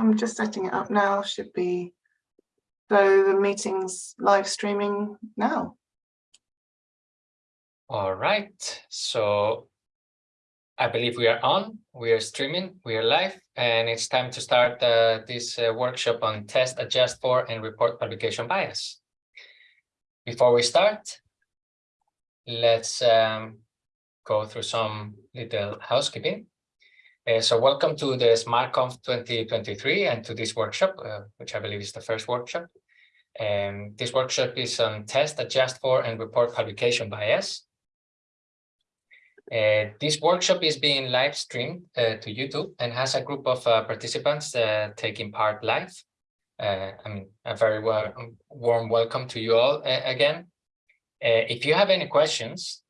I'm just setting it up now, should be, so the meeting's live streaming now. All right, so I believe we are on, we are streaming, we are live, and it's time to start uh, this uh, workshop on test, adjust for, and report publication bias. Before we start, let's um, go through some little housekeeping. Uh, so welcome to the ESMARConf 2023 and to this workshop, uh, which I believe is the first workshop. Um, this workshop is on test, adjust for, and report publication bias. Uh, this workshop is being live streamed uh, to YouTube and has a group of uh, participants uh, taking part live. I mean, a very warm welcome to you all again. if you have any questions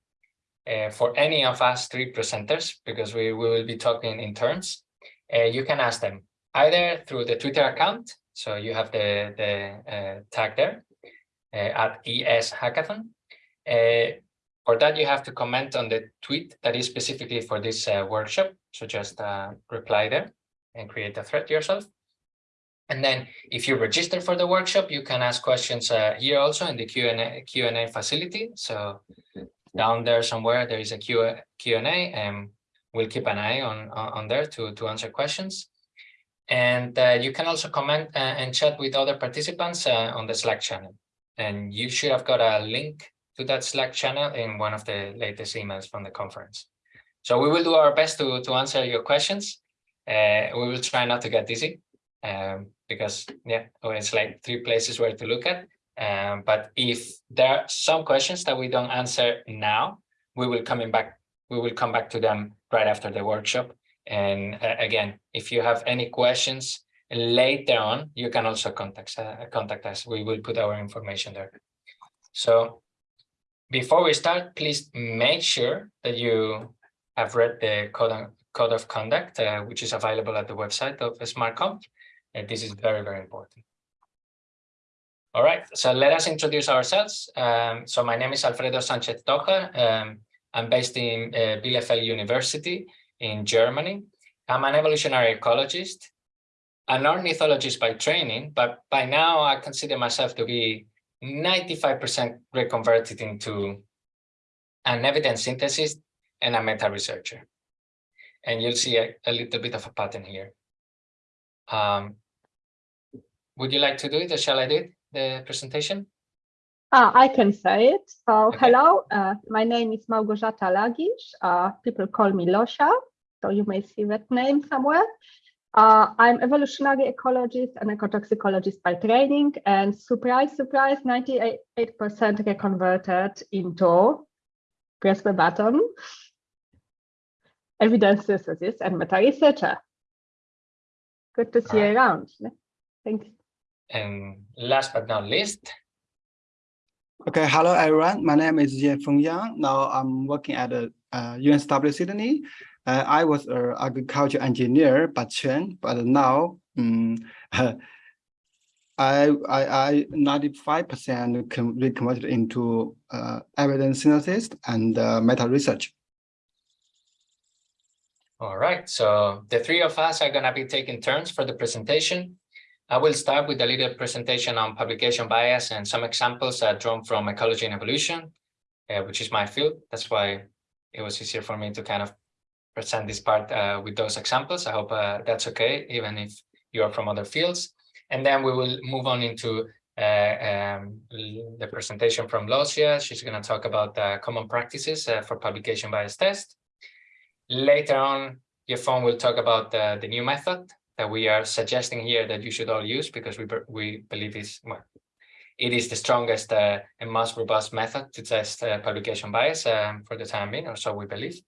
for any of us three presenters, because we, we will be talking in turns, you can ask them either through the Twitter account, so you have the, the tag there, at ES Hackathon, for that, you have to comment on the tweet that is specifically for this uh, workshop. So just uh, reply there and create a thread yourself. And then if you register for the workshop, you can ask questions uh, here also in the Q&A facility. So down there somewhere, there is a Q&A and we'll keep an eye on, on there to, to answer questions. And uh, you can also comment uh, and chat with other participants uh, on the Slack channel. And you should have got a link to that Slack channel in one of the latest emails from the conference. So we will do our best to, to answer your questions. Uh, we will try not to get dizzy um, because yeah, it's like three places where to look at. Um, but if there are some questions that we don't answer now, we will coming back. We will come back to them right after the workshop. And uh, again, if you have any questions later on, you can also contact uh, contact us. We will put our information there. So before we start, please make sure that you have read the code, code of conduct, uh, which is available at the website of ESMARConf. And this is very, very important. All right, so let us introduce ourselves. Um, so my name is Alfredo Sánchez-Tójar. Um, I'm based in uh, Bielefeld University in Germany. I'm an evolutionary ecologist, an ornithologist by training, but by now I consider myself to be 95% reconverted into an evidence synthesis and a meta researcher. And you'll see a, a little bit of a pattern here. Um, would you like to do it or shall I do it, the presentation? Uh, I can say it. So okay. hello, uh, my name is Małgorzata Lagisz. Uh, people call me Losia, so you may see that name somewhere. Uh, I'm evolutionary ecologist and ecotoxicologist by training, and surprise, surprise, 98% reconverted into, press the button, evidence synthesis and meta researcher. Good to see you around. Thanks. And last but not least. Okay, hello everyone. My name is Feng Yang. Now I'm working at the uh, UNSW Sydney uh, I was an agriculture engineer by training, but now um, I I 95% reconverted into uh, evidence synthesis and uh, meta research. All right, so the three of us are going to be taking turns for the presentation. I will start with a little presentation on publication bias and some examples uh, drawn from ecology and evolution, uh, which is my field. That's why it was easier for me to kind of present this part uh, with those examples. I hope uh, that's okay, even if you are from other fields. And then we will move on into uh, um, the presentation from Losia. She's going to talk about common practices uh, for publication bias test. Later on, Yefeng will talk about the new method that we are suggesting here that you should all use because we, we believe is, well, it is the strongest uh, and most robust method to test uh, publication bias um, for the time being, or so we believe.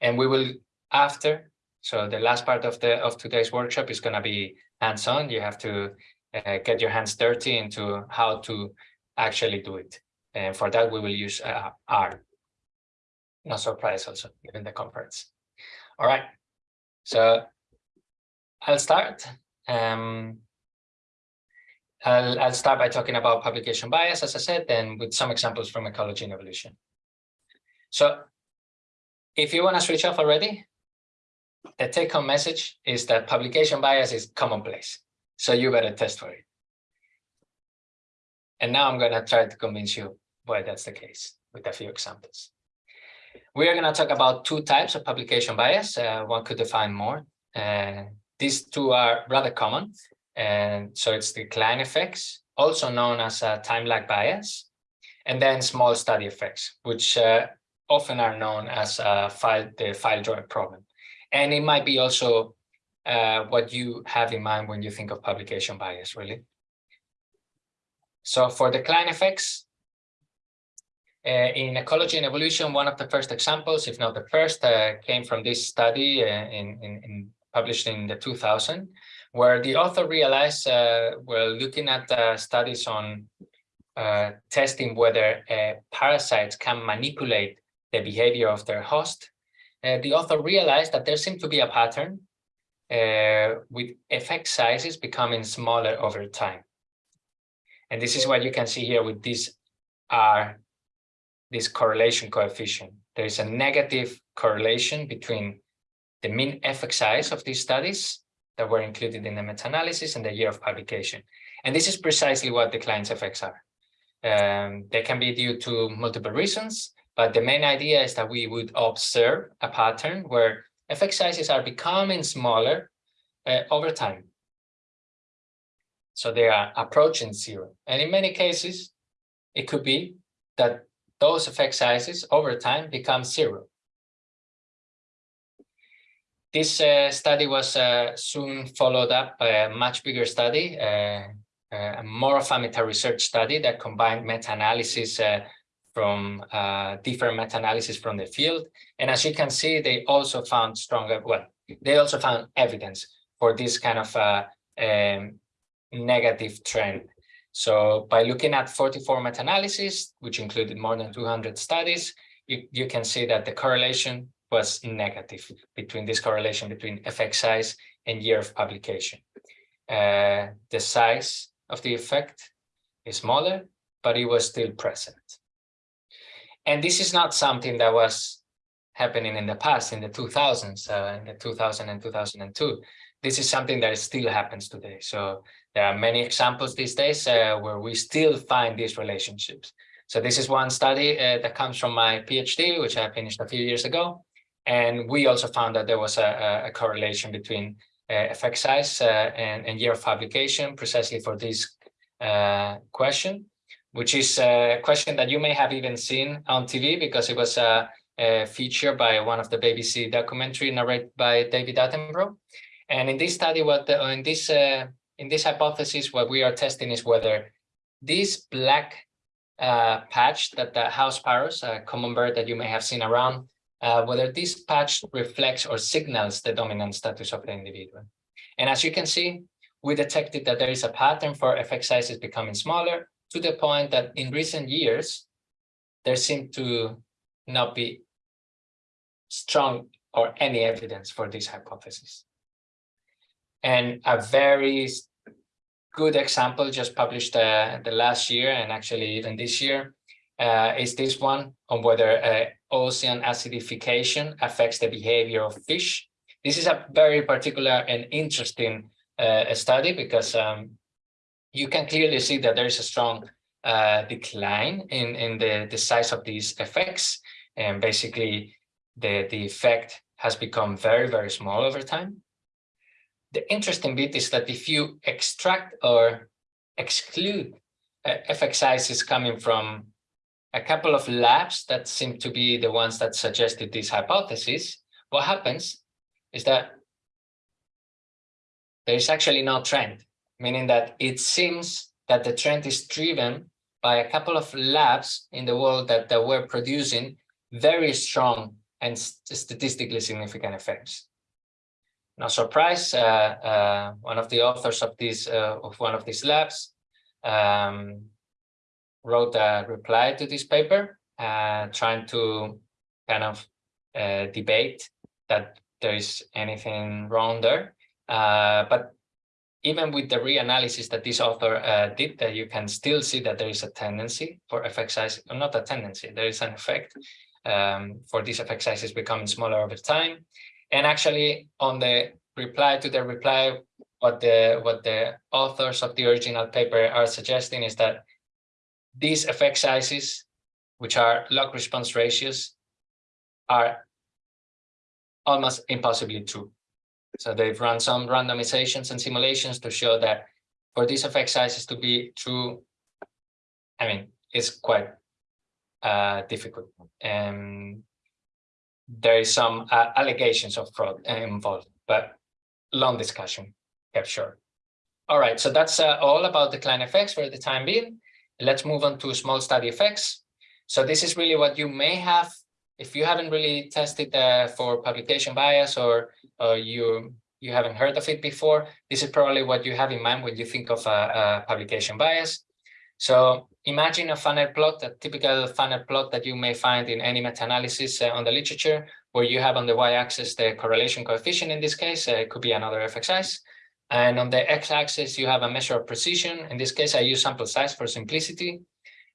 And we will after, so the last part of the of today's workshop is going to be hands-on. You have to uh, get your hands dirty into how to actually do it. And for that, we will use uh, R. No surprise also, given the conference. All right, so I'll start. Um, I'll, I'll start by talking about publication bias, as I said, and with some examples from ecology and evolution. So if you want to switch off already, the take-home message is that publication bias is commonplace. So you better test for it. And now I'm going to try to convince you why that's the case with a few examples. We are going to talk about two types of publication bias. Uh, one could define more. Uh, these two are rather common. And so it's the decline effects, also known as a time lag bias, and then small study effects, which uh, often are known as uh, file, the file drawer problem. And it might be also uh, what you have in mind when you think of publication bias, really. So for the decline effects, uh, in ecology and evolution, one of the first examples, if not the first, uh, came from this study uh, in, in, in, published in the 2000, where the author realized, uh, well, looking at uh, studies on uh, testing whether parasites can manipulate the behavior of their host, the author realized that there seemed to be a pattern with effect sizes becoming smaller over time. And this is what you can see here with these R, this correlation coefficient. There is a negative correlation between the mean effect size of these studies that were included in the meta-analysis and the year of publication. And this is precisely what the decline effects are. Um, they can be due to multiple reasons, but the main idea is that we would observe a pattern where effect sizes are becoming smaller uh, over time. So they are approaching zero. And in many cases, it could be that those effect sizes over time become zero. This uh, study was uh, soon followed up by a much bigger study, uh, uh more of a meta-research study that combined meta-analysis uh, from uh, different meta-analysis from the field. And as you can see, they also found stronger, well, they also found evidence for this kind of um, negative trend. So by looking at 44 meta-analysis, which included more than 200 studies, you, you can see that the correlation was negative between this correlation between effect size and year of publication. Uh, the size of the effect is smaller, but it was still present. And this is not something that was happening in the past, in the 2000s, uh, in the 2000 and 2002. This is something that still happens today. So there are many examples these days uh, where we still find these relationships. So this is one study uh, that comes from my PhD, which I finished a few years ago. And we also found that there was a, a correlation between uh, effect size uh, and, and, year of publication precisely for this uh, question, which is a question that you may have even seen on TV because it was a, a feature by one of the BBC documentary narrated by David Attenborough. And in this study, what the, in this uh, in this hypothesis, what we are testing is whether this black uh, patch that the house sparrows, a common bird that you may have seen around, uh, whether this patch reflects or signals the dominant status of the individual. And as you can see, we detected that there is a pattern for effect sizes becoming smaller to the point that in recent years, there seemed to not be strong or any evidence for this hypothesis. And a very good example just published uh, the last year and actually even this year uh, is this one on whether uh, ocean acidification affects the behavior of fish. This is a very particular and interesting uh, study because um, you can clearly see that there is a strong uh, decline in, in the, the size of these effects. And basically, the, the effect has become very, very small over time. The interesting bit is that if you extract or exclude uh, effect sizes coming from a couple of labs that seem to be the ones that suggested this hypothesis, what happens is that there is actually no trend, meaning that it seems that the trend is driven by a couple of labs in the world that, that were producing very strong and statistically significant effects. No surprise, uh, uh, one of the authors of this uh, of one of these labs um, wrote a reply to this paper, uh, trying to kind of uh, debate that there is anything wrong there. Uh, but even with the reanalysis that this author uh, did, that you can still see that there is a tendency for effect size, not a tendency, there is an effect um, for these effect sizes becoming smaller over time. And actually on the reply to the reply, what the what the authors of the original paper are suggesting is that these effect sizes, which are log response ratios, are almost impossibly true. So they've run some randomizations and simulations to show that for these effect sizes to be true, I mean, it's quite uh, difficult. And there is some uh, allegations of fraud involved, but long discussion kept short. All right, so that's uh, all about decline effects for the time being. Let's move on to small study effects. So this is really what you may have if you haven't really tested uh, for publication bias or you you haven't heard of it before, this is probably what you have in mind when you think of a, publication bias. So imagine a funnel plot, a typical funnel plot that you may find in any meta-analysis uh, on the literature, where you have on the y-axis the correlation coefficient in this case, uh, it could be another size. And on the x-axis, you have a measure of precision. In this case, I use sample size for simplicity.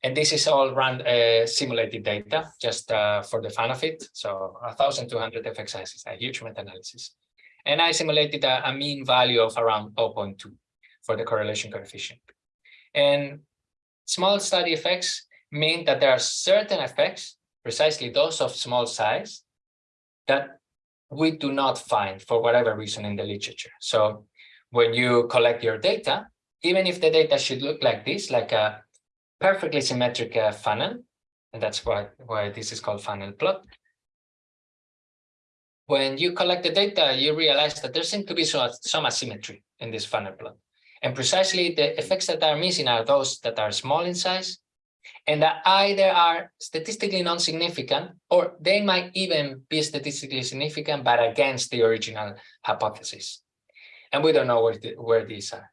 And this is all run uh, simulated data just uh, for the fun of it. So 1,200 effect sizes, a huge meta-analysis. And I simulated a, a, mean value of around 0.2 for the correlation coefficient. And small study effects mean that there are certain effects, precisely those of small size, that we do not find for whatever reason in the literature. So when you collect your data, even if the data should look like this, like a perfectly symmetric uh, funnel, and that's why, why this is called funnel plot. When you collect the data, you realize that there seems to be some, some asymmetry in this funnel plot. And precisely the effects that are missing are those that are small in size and that either are statistically non-significant or they might even be statistically significant but against the original hypothesis. And we don't know where, the, where these are.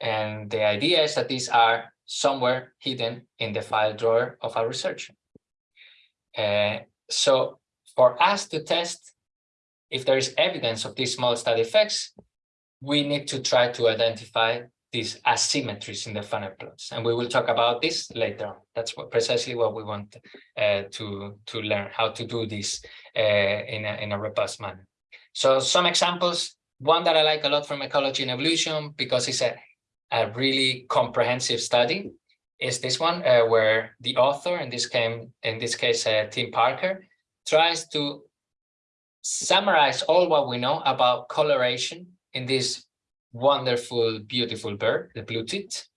And the idea is that these are somewhere hidden in the file drawer of our researcher. Uh, so for us to test if there is evidence of these small study effects, we need to try to identify these asymmetries in the funnel plots. And we will talk about this later on. That's what, precisely what we want uh, to, to learn, how to do this uh, in, a, in a robust manner. So some examples, one that I like a lot from ecology and evolution, because it's a a really comprehensive study is this one uh, where the author in this came in this case uh, Tim Parker tries to summarize all what we know about coloration in this wonderful beautiful bird the blue tit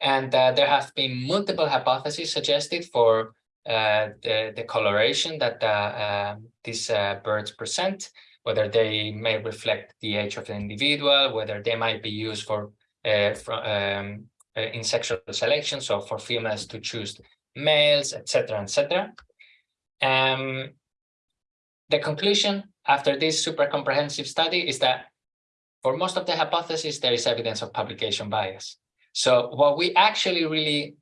and uh, there have been multiple hypotheses suggested for uh, the, the coloration that uh, um, these uh, birds present whether they may reflect the age of the individual whether they might be used for uh, from, um, uh, in sexual selection, so for females to choose males, etc., etc. Um, the conclusion after this super comprehensive study is that for most of the hypotheses, there is evidence of publication bias. So what we actually really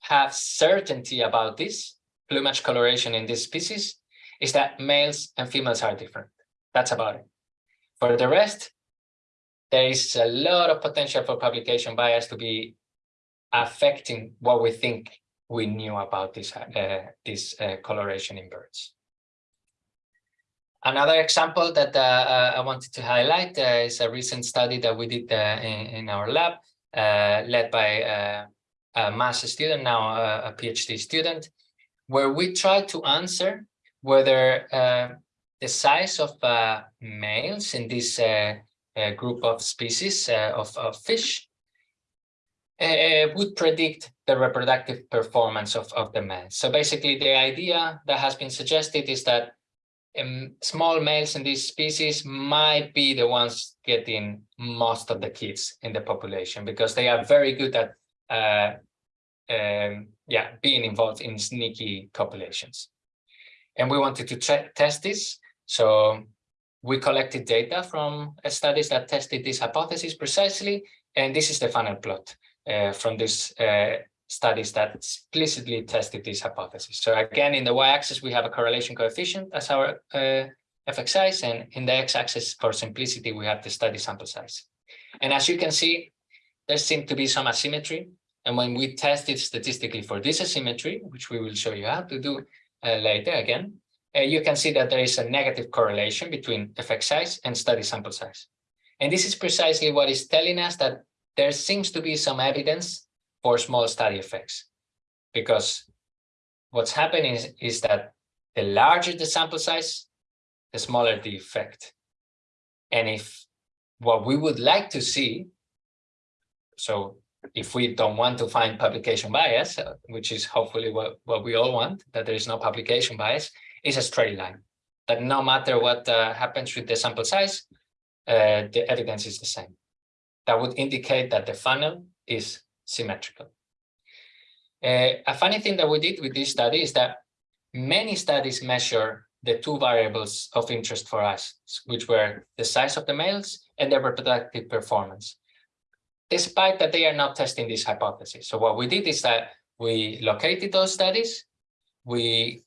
have certainty about this plumage coloration in this species is that males and females are different. That's about it. For the rest, there is a lot of potential for publication bias to be affecting what we think we knew about this, uh, this uh, coloration in birds. Another example that uh, uh I wanted to highlight uh, is a recent study that we did uh, in, in, our lab, led by a master student, now a, a, PhD student, where we tried to answer whether the size of males in this a group of species uh, of, of fish uh, would predict the reproductive performance of, of the males. So basically the idea that has been suggested is that um, small males in this species might be the ones getting most of the kids in the population because they are very good at uh, um, yeah, being involved in sneaky copulations. And we wanted to test this. So we collected data from studies that tested this hypothesis precisely, and this is the funnel plot uh, from these uh, studies that explicitly tested this hypothesis. So again, in the y-axis, we have a correlation coefficient as our uh, effect size, and in the x-axis, for simplicity, we have the study sample size. And as you can see, there seemed to be some asymmetry. And when we tested statistically for this asymmetry, which we will show you how to do uh, later again, uh, you can see that there is a negative correlation between effect size and study sample size. And this is precisely what is telling us that there seems to be some evidence for small study effects. Because what's happening is, is that the larger the sample size, the smaller the effect. And if what we would like to see, so if we don't want to find publication bias, uh, which is hopefully what, what we all want, that there is no publication bias, is a straight line. That no matter what uh, happens with the sample size, uh, the evidence is the same. That would indicate that the funnel is symmetrical. Uh, a funny thing that we did with this study is that many studies measure the two variables of interest for us, which were the size of the males and their reproductive performance, despite that they are not testing this hypothesis. So what we did is that we located those studies, we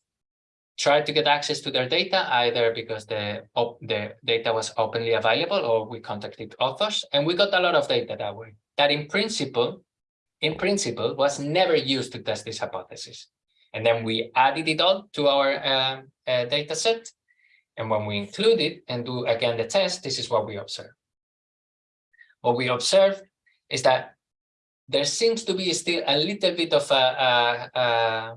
tried to get access to their data, either because the, the data was openly available or we contacted authors, and we got a lot of data that way. That in principle, in principle, was never used to test this hypothesis. And then we added it all to our uh, uh, data set. And when we include it and do again the test, this is what we observe. What we observe is that there seems to be still a little bit of a, a, a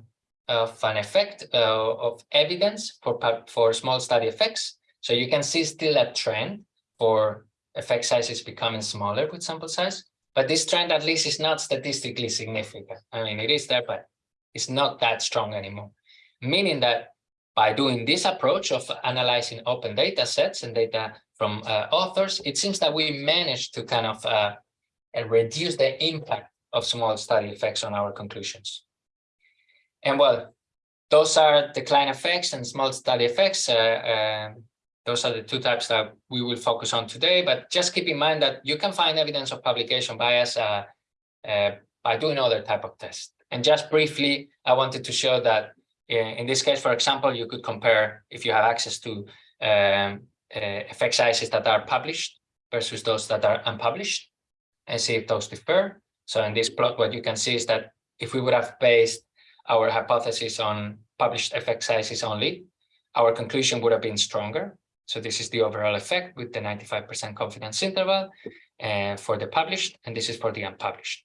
of an effect uh, of evidence for for small study effects. So you can see still a trend for effect sizes becoming smaller with sample size, but this trend at least is not statistically significant. I mean, it is there, but it's not that strong anymore. Meaning that by doing this approach of analyzing open data sets and data from uh, authors, it seems that we managed to kind of uh, reduce the impact of small study effects on our conclusions. And well, those are decline effects and small study effects. Uh, uh, those are the two types that we will focus on today, but just keep in mind that you can find evidence of publication bias uh, uh by doing other type of tests. And just briefly, I wanted to show that in, uh, in this case, for example, you could compare if you have access to um, uh, effect sizes that are published versus those that are unpublished and see if those differ. So in this plot, what you can see is that if we would have based our hypothesis on published effect sizes only, our conclusion would have been stronger. So this is the overall effect with the 95% confidence interval uh, for the published, and this is for the unpublished.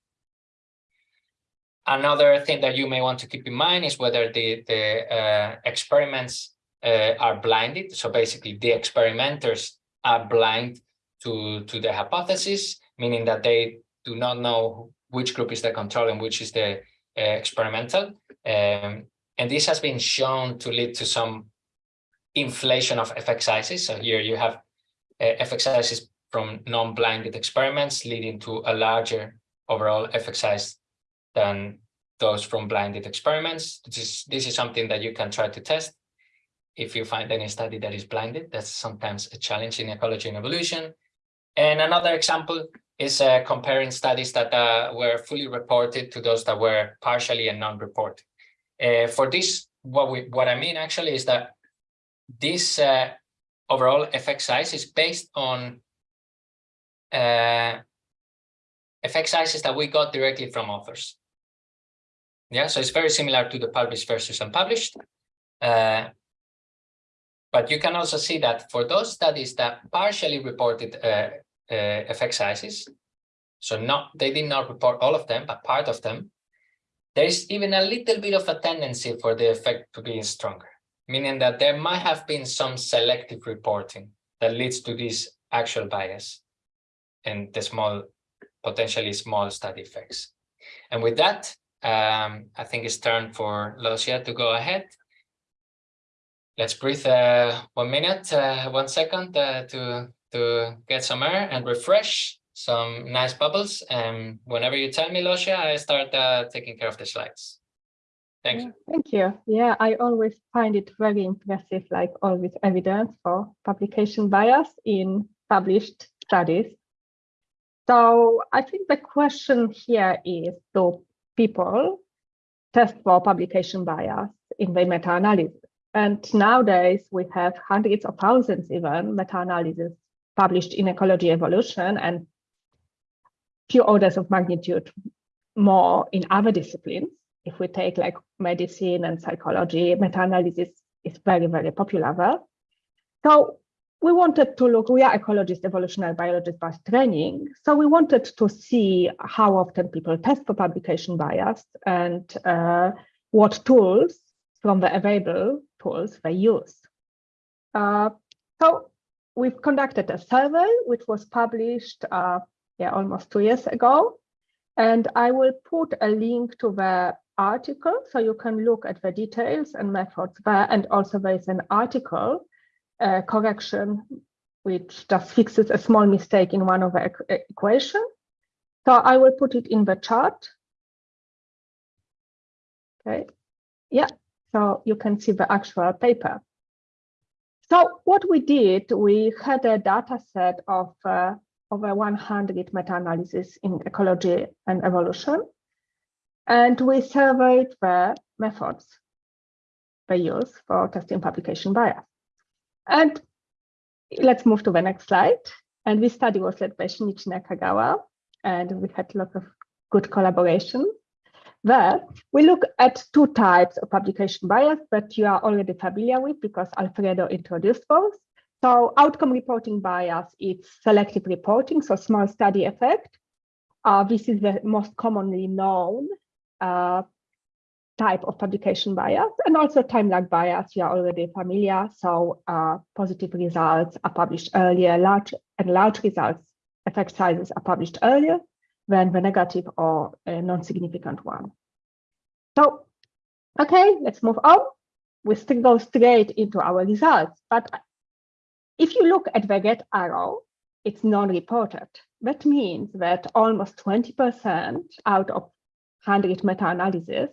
Another thing that you may want to keep in mind is whether the, the uh, experiments uh, are blinded. So basically the experimenters are blind to, to the hypothesis, meaning that they do not know which group is the control and which is the experimental. Um, and this has been shown to lead to some inflation of effect sizes. So here you have uh, effect sizes from non-blinded experiments leading to a larger overall effect size than those from blinded experiments. This is, this is something that you can try to test if you find any study that is blinded. That's sometimes a challenge in ecology and evolution. And another example is uh, comparing studies that uh, were fully reported to those that were partially and non-reported. Uh, for this, what we what I mean actually is that this uh, overall effect size is based on uh, effect sizes that we got directly from authors. Yeah, so it's very similar to the published versus unpublished. Uh, but you can also see that for those studies that partially reported uh, effect sizes, so not they did not report all of them, but part of them, there is even a little bit of a tendency for the effect to be stronger, meaning that there might have been some selective reporting that leads to this actual bias and the small, potentially small study effects. And with that, um, I think it's turn for Losia to go ahead. Let's breathe uh, one minute, uh, one second uh, to, to get some air and refresh some nice bubbles. And whenever you tell me, Losia, I start uh, taking care of the slides. Thank you. Thank you. Yeah, I always find it very impressive, like all this evidence for publication bias in published studies. So I think the question here is, do people test for publication bias in the meta-analysis? And nowadays we have hundreds of thousands even meta-analysis published in ecology evolution and few orders of magnitude more in other disciplines. If we take like medicine and psychology, meta-analysis is very, very popular there. So we wanted to look, we are ecologists, evolutionary biologists by training. So we wanted to see how often people test for publication bias and uh, what tools from the available tools they use. Uh, so we've conducted a survey, which was published uh, yeah, almost two years ago. And I will put a link to the article so you can look at the details and methods there. And also there is an article uh, correction, which just fixes a small mistake in one of the equ equation. So I will put it in the chart. Okay, yeah, so you can see the actual paper. So what we did, we had a data set of uh, over 100 meta-analysis in ecology and evolution. And we surveyed the methods they use for testing publication bias. And let's move to the next slide. And this study was led by Shinichi Nakagawa, and we had a lot of good collaboration. There, we look at two types of publication bias that you are already familiar with because Alfredo introduced both. So outcome reporting bias, it's selective reporting, so small study effect. Uh, this is the most commonly known uh, type of publication bias and also time lag bias you are already familiar so uh, positive results are published earlier large and large results effect sizes are published earlier than the negative or non-significant one. So okay let's move on. We still go straight into our results but if you look at the red arrow it's non-reported. That means that almost 20 percent out of 100 meta-analysis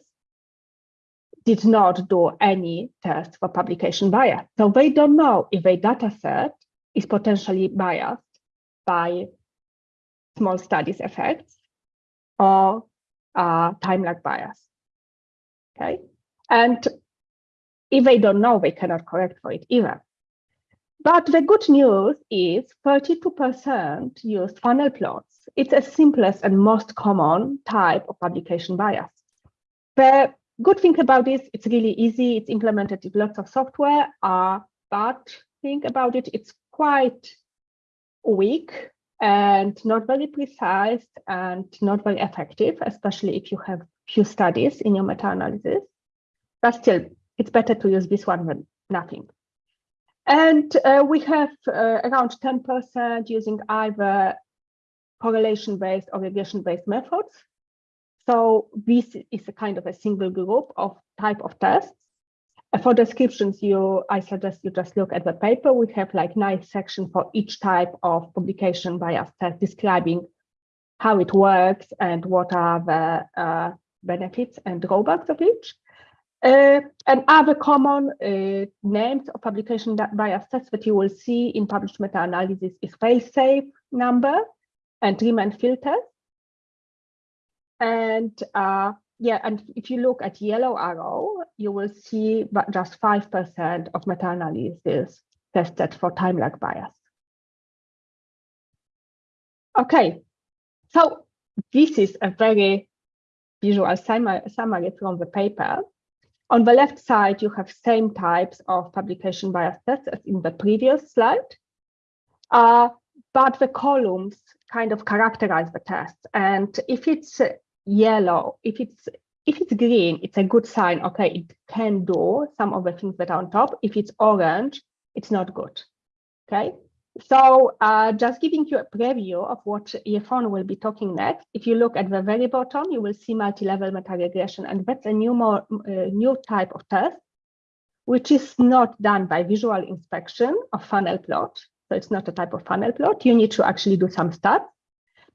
did not do any test for publication bias. So they don't know if a data set is potentially biased by small studies effects or uh, time lag bias. Okay, and if they don't know, they cannot correct for it either. But the good news is 32% used funnel plots. It's the simplest and most common type of publication bias. The good thing about this, it's really easy. It's implemented with lots of software. Uh, but think about it, it's quite weak and not very precise and not very effective, especially if you have few studies in your meta-analysis. But still, it's better to use this one than nothing. And uh, we have uh, around 10% using either correlation-based or regression-based methods. So this is a kind of a single group of type of tests. Uh, for descriptions, you I suggest you just look at the paper. We have like nice section for each type of publication bias test describing how it works and what are the uh, benefits and drawbacks of each. Uh, and other common uh, names of publication bias tests that you will see in published meta-analysis is fail-safe number and trim and fill. And uh, yeah, and if you look at yellow arrow, you will see that just 5% of meta-analysis tested for time lag bias. Okay, so this is a very visual summary from the paper. On the left side, you have same types of publication bias tests as in the previous slide, uh, but the columns kind of characterize the test. And if it's yellow, if it's if it's green, it's a good sign. Okay, it can do some of the things that are on top. If it's orange, it's not good. Okay, so uh, just giving you a preview of what Yefeng will be talking next. If you look at the very bottom, you will see multi-level meta-regression, and that's a new, more, uh, new type of test, which is not done by visual inspection of funnel plot. So it's not a type of funnel plot. You need to actually do some stats,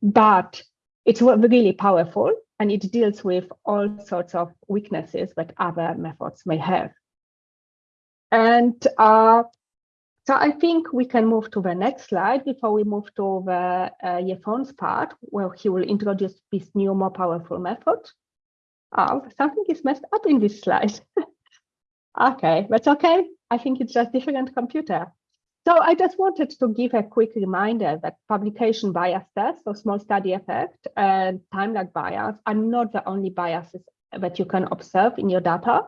but it's really powerful, and it deals with all sorts of weaknesses that other methods may have. And uh, so I think we can move to the next slide before we move to the uh, Yefeng's part, where he will introduce this new, more powerful method. Oh, something is messed up in this slide. okay, that's okay. I think it's just different computer. So I just wanted to give a quick reminder that publication bias tests, so small study effect and time lag bias are not the only biases that you can observe in your data.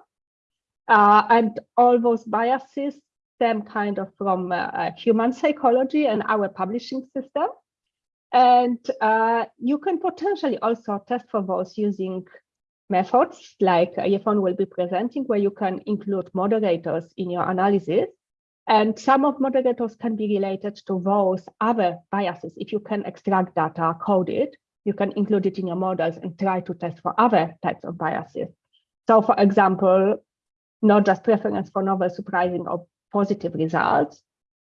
Uh, and all those biases stem kind of from uh, uh, human psychology and our publishing system. And uh, you can potentially also test for those using methods like Yefeng will be presenting, where you can include moderators in your analysis. And some of moderators can be related to those other biases. If you can extract data, code it, you can include it in your models and try to test for other types of biases. So for example, not just preference for novel surprising or positive results,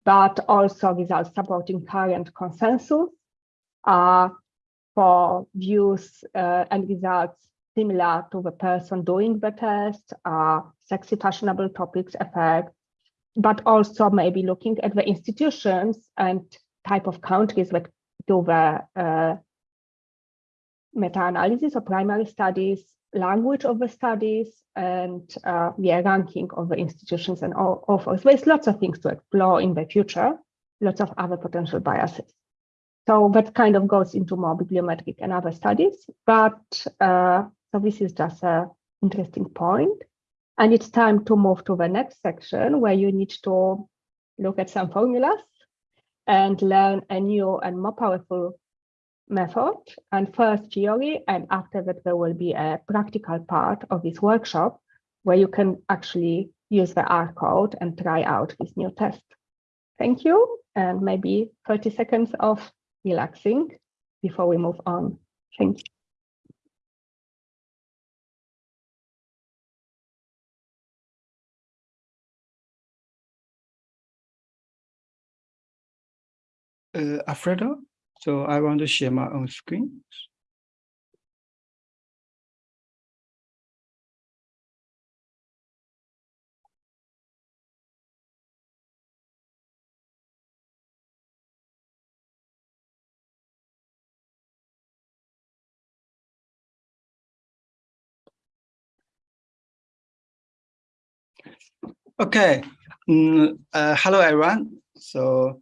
but also results supporting current consensus uh, for views uh, and results similar to the person doing the test, uh, sexy fashionable topics effect, but also maybe looking at the institutions and type of countries that do the uh, meta-analysis or primary studies, language of the studies, and uh, ranking of the institutions and all authors. There's lots of things to explore in the future, lots of other potential biases. So that kind of goes into more bibliometric and other studies, but uh, so this is just a interesting point. And it's time to move to the next section where you need to look at some formulas and learn a new and more powerful method and first theory and after that there will be a practical part of this workshop where you can actually use the R code and try out this new test. Thank you and maybe 30 seconds of relaxing before we move on. Thank you. Uh, Alfredo, so I want to share my own screen. Okay, mm, uh, hello everyone. So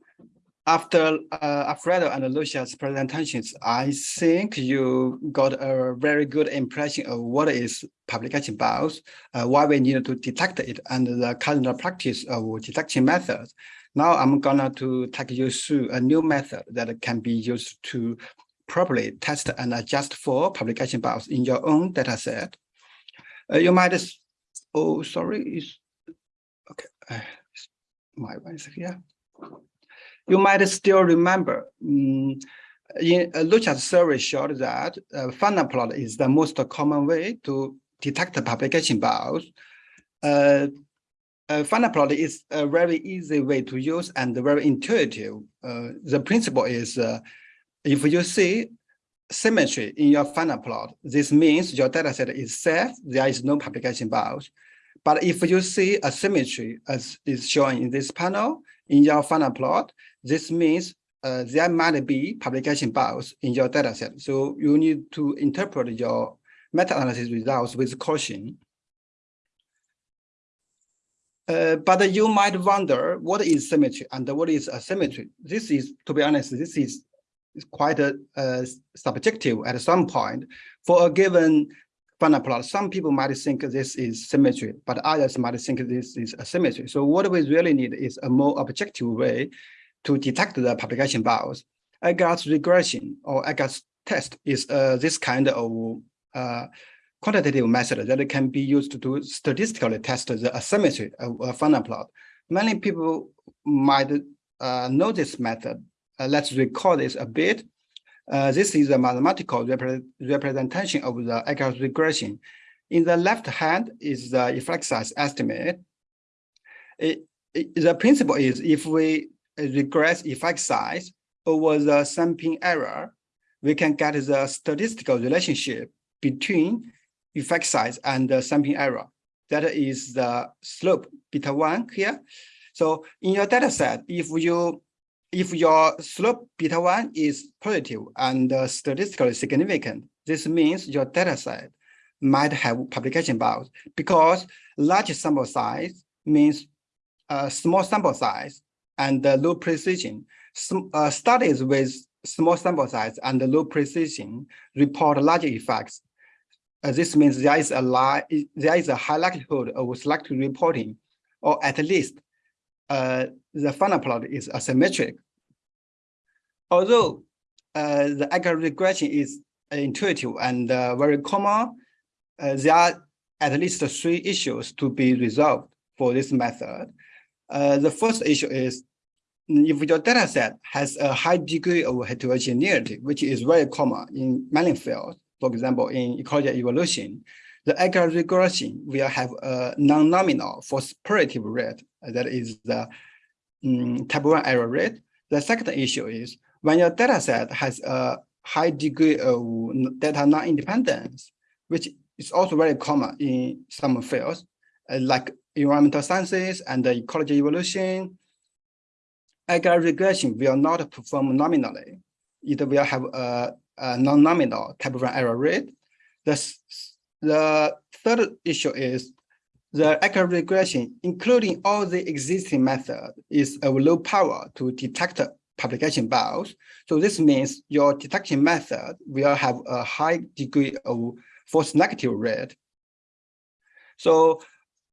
after uh, Alfredo and Losia's presentations, I think you got a very good impression of what is publication bias, uh, why we need to detect it, and the current practice of detection methods. Now I'm gonna to take you through a new method that can be used to properly test and adjust for publication bias in your own data set. Uh, you might, oh, sorry, is okay, uh, my one is here you might still remember um, in uh, Losia's survey showed that uh, funnel plot is the most common way to detect publication bias. Uh, uh, funnel plot is a very easy way to use and very intuitive. Uh, the principle is uh, if you see symmetry in your funnel plot, this means your dataset is safe, there is no publication bias. But if you see a symmetry as is shown in this panel in your funnel plot, this means uh, there might be publication bias in your dataset. So you need to interpret your meta-analysis results with caution. Uh, but you might wonder what is symmetry and what is asymmetry. This is, to be honest, this is quite a, uh, subjective at some point. For a given funnel plot, some people might think this is symmetry, but others might think this is asymmetry. So what we really need is a more objective way to detect the publication bias. Egger's regression or Egger's test is uh, this kind of uh, quantitative method that can be used to statistically test the asymmetry of a funnel plot. Many people might uh, know this method. Uh, let's recall this a bit. Uh, this is a mathematical repre representation of the Egger's regression. In the left hand is the effect size estimate. It, it, the principle is if we regress effect size over the sampling error, we can get the statistical relationship between effect size and the sampling error. That is the slope beta one here. So in your data set, if you if your slope beta one is positive and uh, statistically significant, this means your data set might have publication bias because large sample size means uh, small sample size and low precision. Some, uh, studies with small sample size and low precision report large effects. uh, this means there is a there is a high likelihood of selective reporting, or at least uh, the funnel plot is asymmetric. Although uh, the Egger's regression is intuitive and uh, very common, uh, there are at least three issues to be resolved for this method. Uh, the first issue is if your data set has a high degree of heterogeneity, which is very common in many fields, for example, in ecology evolution, the Egger's regression will have a non-nominal positive rate, that is the um, type one error rate. The second issue is when your data set has a high degree of data non-independence, which is also very common in some fields, uh, like environmental sciences and ecology evolution, Egger's regression will not perform nominally. It will have a, a non-nominal type one error rate. The, the third issue is the Egger's regression, including all the existing method, is of low power to detect publication bias. So this means your detection method will have a high degree of false negative rate. So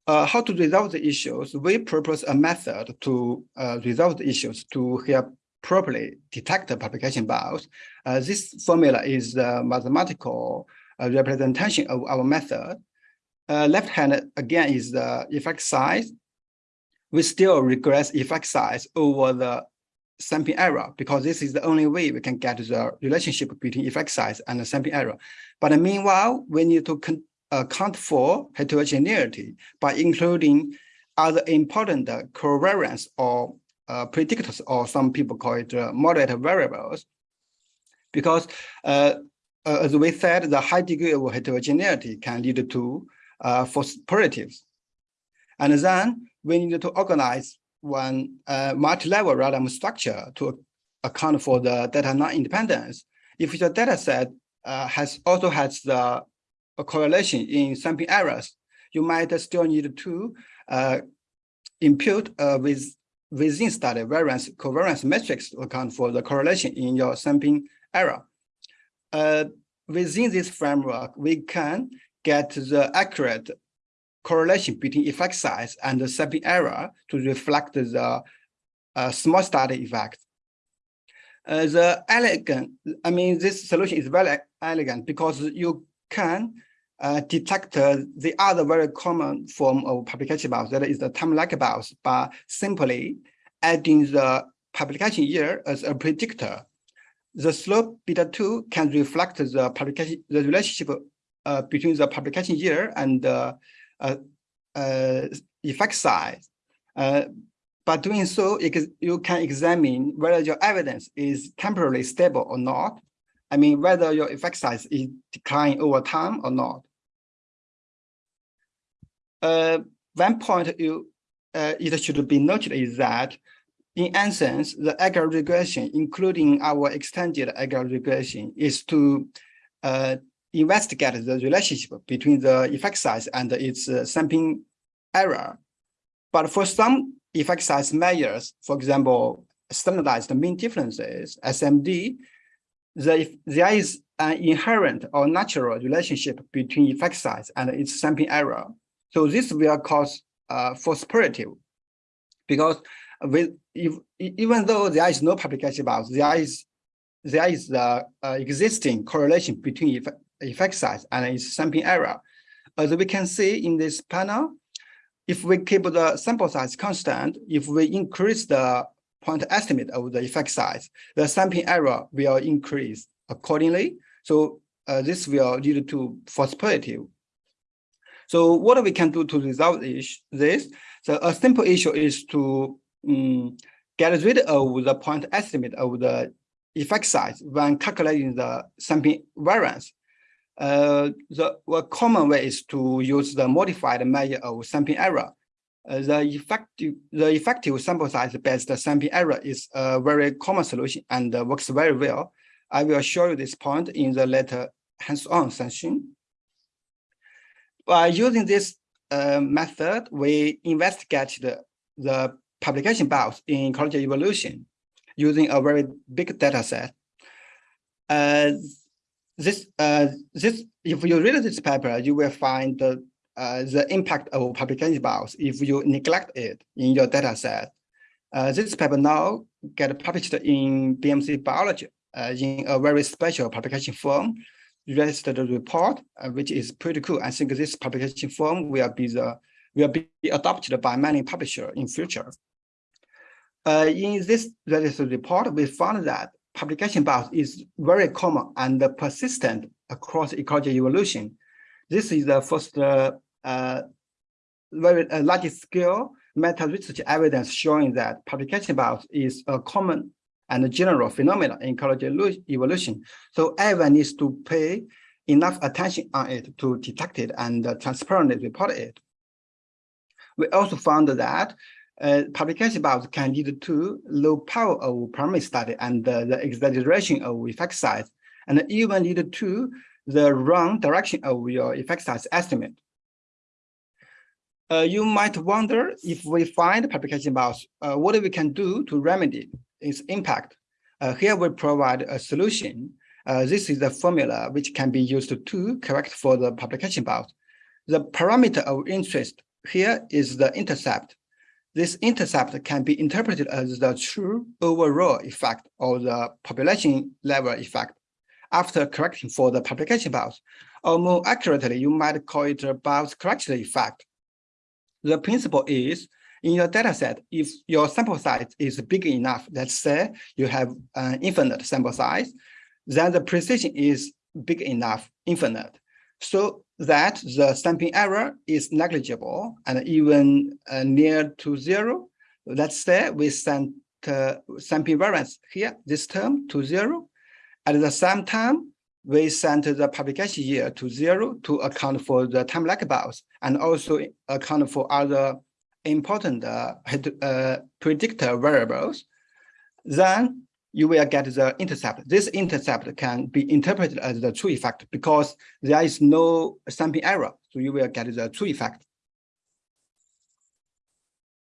uh, how to resolve the issues? We propose a method to uh, resolve the issues to help properly detect the publication bias. Uh, this formula is the mathematical uh, representation of our method. Uh, left hand again is the effect size. We still regress effect size over the sampling error because this is the only way we can get the relationship between effect size and the sampling error. But meanwhile, we need to account for heterogeneity by including other important uh, covariance or uh, predictors, or some people call it uh, moderate variables. Because uh, uh, as we said, the high degree of heterogeneity can lead to uh, false positives. And then we need to organize one uh, multi-level random structure to account for the data non-independence. If your data set uh, has also has the correlation in sampling errors, you might still need to uh, impute uh, with within study variance covariance matrix to account for the correlation in your sampling error. Uh, within this framework, we can get the accurate correlation between effect size and the sampling error to reflect the uh, small study effect. Uh, the elegant, I mean, this solution is very elegant because you can uh, detect uh, the other very common form of publication bias, that is the time-lag bias, by simply adding the publication year as a predictor. The slope beta 2 can reflect the publication, the relationship uh, between the publication year and the uh, uh, effect size. Uh, by doing so, you can examine whether your evidence is temporarily stable or not. I mean, whether your effect size is declining over time or not. Uh, one point you it should be noted is that in essence, the Egger's regression, including our extended Egger's regression, is to uh, investigate the relationship between the effect size and its uh, sampling error. But for some effect size measures, for example, standardized mean differences, SMD, the, there is an inherent or natural relationship between effect size and its sampling error. So this will cause uh, false positive because with if, even though there is no publication about there is there is the uh, existing correlation between effect, size and its sampling error. As we can see in this panel, if we keep the sample size constant, if we increase the point estimate of the effect size, the sampling error will increase accordingly. So uh, this will lead to false positive. So what we can do to resolve this? So a simple issue is to um, get rid of the point estimate of the effect size when calculating the sampling variance. Uh, the well, common way is to use the modified measure of sampling error. Uh, the effective the effective sample size based sampling error is a very common solution and works very well. I will show you this point in the later hands-on session. By using this uh, method, we investigate the, the publication bias in ecology evolution using a very big data set. Uh, this uh this if you read this paper, you will find the uh, the impact of publication bias if you neglect it in your data set. Uh, this paper now get published in BMC Biology uh, in a very special publication form, registered report, uh, which is pretty cool. I think this publication form will be the will be adopted by many publishers in future. Uh, in this registered report, we found that publication bias is very common and persistent across ecology evolution. This is the first uh, uh, very uh, large scale meta research evidence showing that publication bias is a common and general phenomenon in ecology evolution. So everyone needs to pay enough attention on it to detect it and uh, transparently report it. We also found that uh, publication bias can lead to low power of primary study and uh, the exaggeration of effect size, and even lead to the wrong direction of your effect size estimate. Uh, you might wonder if we find publication bias, uh, what we can do to remedy its impact. Uh, here we provide a solution. Uh, this is a formula which can be used to correct for the publication bias. The parameter of interest here is the intercept. This intercept can be interpreted as the true overall effect or the population level effect after correcting for the publication bias. Or more accurately, you might call it a bias correction effect. The principle is in your data set, if your sample size is big enough, let's say you have an infinite sample size, then the precision is big enough, infinite. So that the sampling error is negligible and even uh, near to zero. Let's say we send uh, sampling variance here, this term to zero. At the same time, we sent the publication year to zero to account for the time lag bias and also account for other important uh, uh, predictor variables. Then you will get the intercept. This intercept can be interpreted as the true effect because there is no sampling error. So you will get the true effect.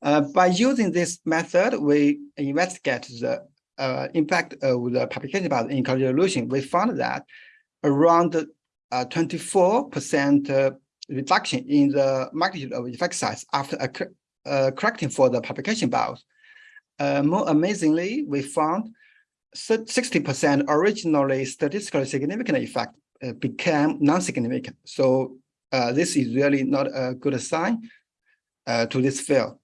Uh, by using this method, we investigate the uh, impact of the publication bias in correlation. We found that around 24% uh, reduction in the magnitude of effect size after uh, correcting for the publication bias. Uh, more amazingly, we found 60% originally statistically significant effect uh, became non-significant. So uh, this is really not a good sign uh, to this field.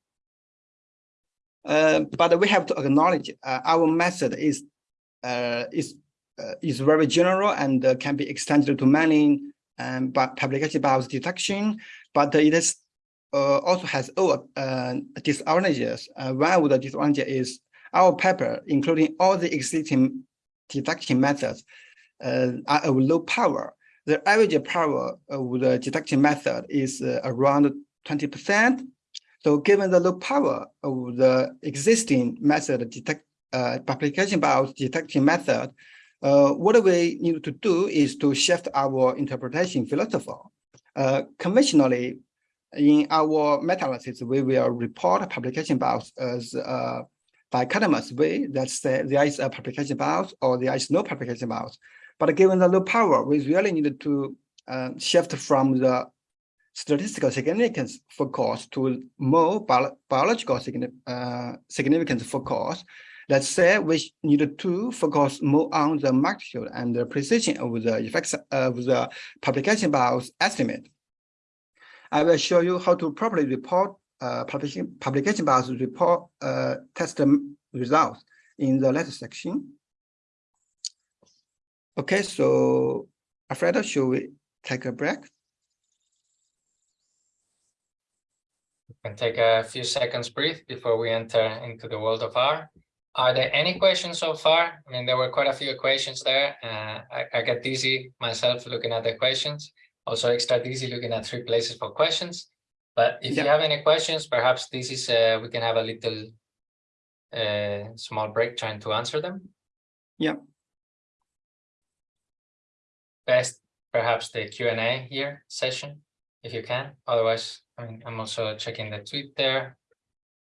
Uh, but we have to acknowledge uh, our method is is is very general and can be extended to many um, publication bias detection, but it is also has oh, disadvantages. one of the disadvantages is our paper, including all the existing detection methods, uh, are of low power. The average power of the detection method is uh, around 20%. So given the low power of the existing method detect uh, publication bias detection method, uh, what we need to do is to shift our interpretation philosophy. Uh, conventionally, in our meta-analysis, we will report publication bias as uh, dichotomous way that say there is a publication bias or there is no publication bias. But given the low power, we really need to uh, shift from the statistical significance focus to more bio biological uh, significance focus. Let's say we need to focus more on the magnitude and the precision of the effects of the publication bias estimate. I will show you how to properly report publication publication bias report uh, test results in the last section. Okay, so Alfredo, should we take a break? We can take a few seconds breathe before we enter into the world of R. Are there any questions so far? I mean, there were quite a few questions there. Uh, I, I get dizzy myself looking at the questions. Also extra dizzy looking at three places for questions. But if Yeah. you have any questions, perhaps this is, uh, we can have a little uh, small break trying to answer them. Yeah. Best, perhaps the Q and A here session, if you can. Otherwise, I mean, I'm also checking the tweet there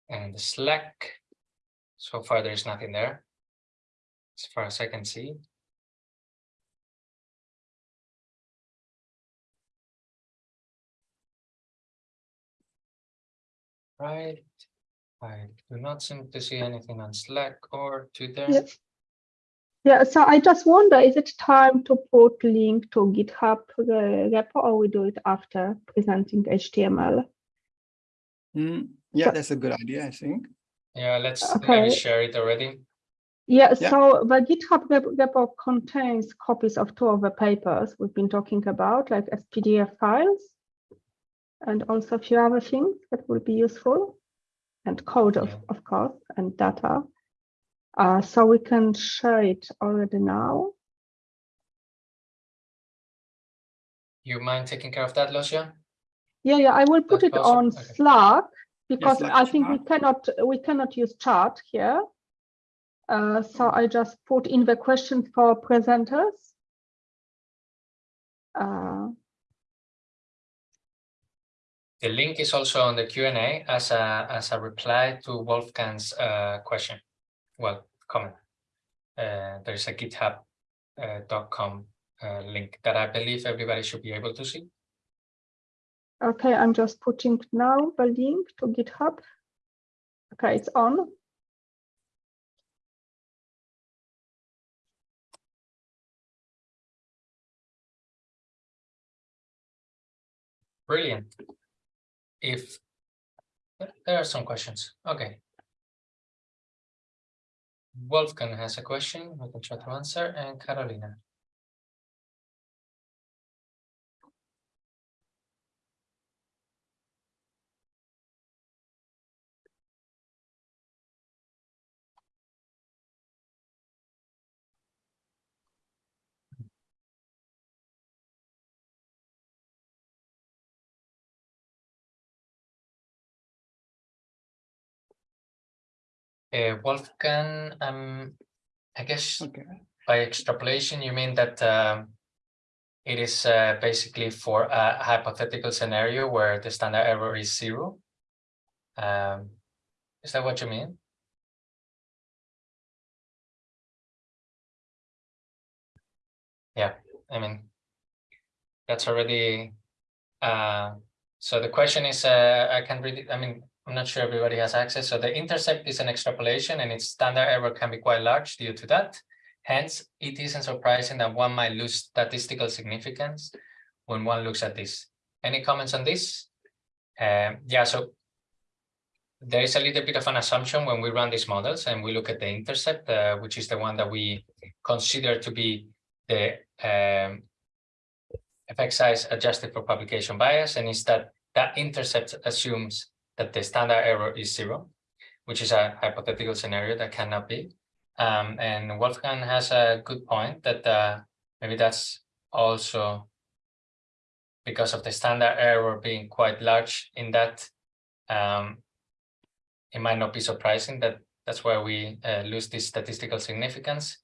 and the Slack. So far, there's nothing there. As far as I can see. Right. I do not seem to see anything on Slack or Twitter. Yeah. Yeah, so I just wonder, is it time to put link to GitHub uh, repo or we do it after presenting HTML? Mm, yeah, So- that's a good idea, I think. Yeah, let's Okay. maybe share it already. Yeah, Yeah. so the GitHub repo contains copies of two of the papers we've been talking about, like as PDF files, and also a few other things that will be useful, and code, of, of course, and data. Uh, so we can share it already now. You mind taking care of that, Losia? Yeah, yeah, I will put That's it on Okay. Slack because Slack I think we cannot we cannot use chat here. Uh, so I just put in the question for presenters. Uh, The link is also on the Q and A as a as a reply to Wolfgang's uh, question. Well, comment. Uh, there's a github.com uh, uh, link that I believe everybody should be able to see. okay, I'm just putting now the link to GitHub. Okay, it's on. Brilliant. If there are some questions, okay. Wolfgang has a question, I can try to answer, and Carolina. Uh, Wolfgang, um, I guess Okay. by extrapolation, you mean that um, it is uh, basically for a hypothetical scenario where the standard error is zero? Um, is that what you mean? Yeah, I mean, that's already, uh, so the question is, uh, I can read it, I mean, I'm not sure everybody has access. So the intercept is an extrapolation and its standard error can be quite large due to that. Hence, it isn't surprising that one might lose statistical significance when one looks at this. Any comments on this? Um, yeah, so there is a little bit of an assumption when we run these models and we look at the intercept, uh, which is the one that we consider to be the um, effect size adjusted for publication bias, and is that that intercept assumes that the standard error is zero, which is a hypothetical scenario that cannot be. Um, and Wolfgang has a good point that uh, maybe that's also because of the standard error being quite large in that um, it might not be surprising that that's where we uh, lose this statistical significance.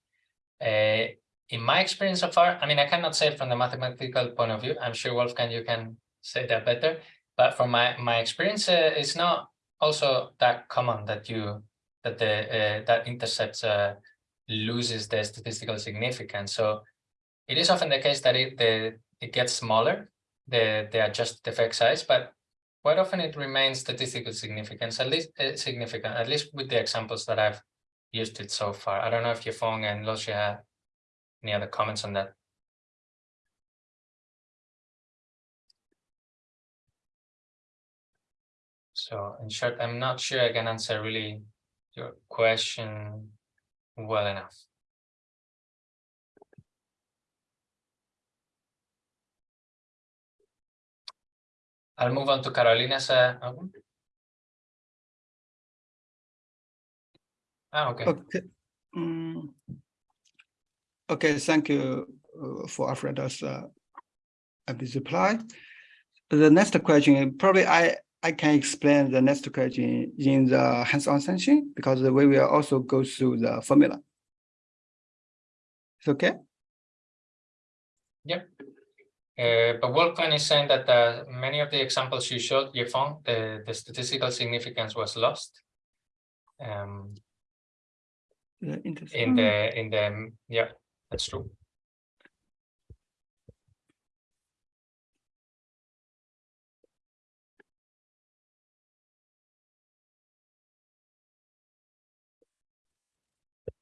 Uh, in my experience so far, I mean, I cannot say from the mathematical point of view. I'm sure Wolfgang, you can say that better. But from my my experience, uh, it's not also that common that you that the uh, that intercept uh, loses the statistical significance. So it is often the case that it the it gets smaller, the the adjusted effect size, but quite often it remains statistical significance, at least uh, significant, at least with the examples that I've used it so far. I don't know if Yefeng and Losia any other comments on that. So in short, I'm not sure I can answer really your question well enough. I'll move on to Carolina's. Uh. Ah, okay. Okay. Mm. Okay, thank you uh, for Alfredo's uh, reply. The next question, probably I, I can explain the next question in the hands-on session because the way we will also go through the formula. It's okay? Uh, but Wolfgang is saying that uh, many of the examples you showed, Yefeng, the, the statistical significance was lost. Um, in the, in the, yeah, that's true.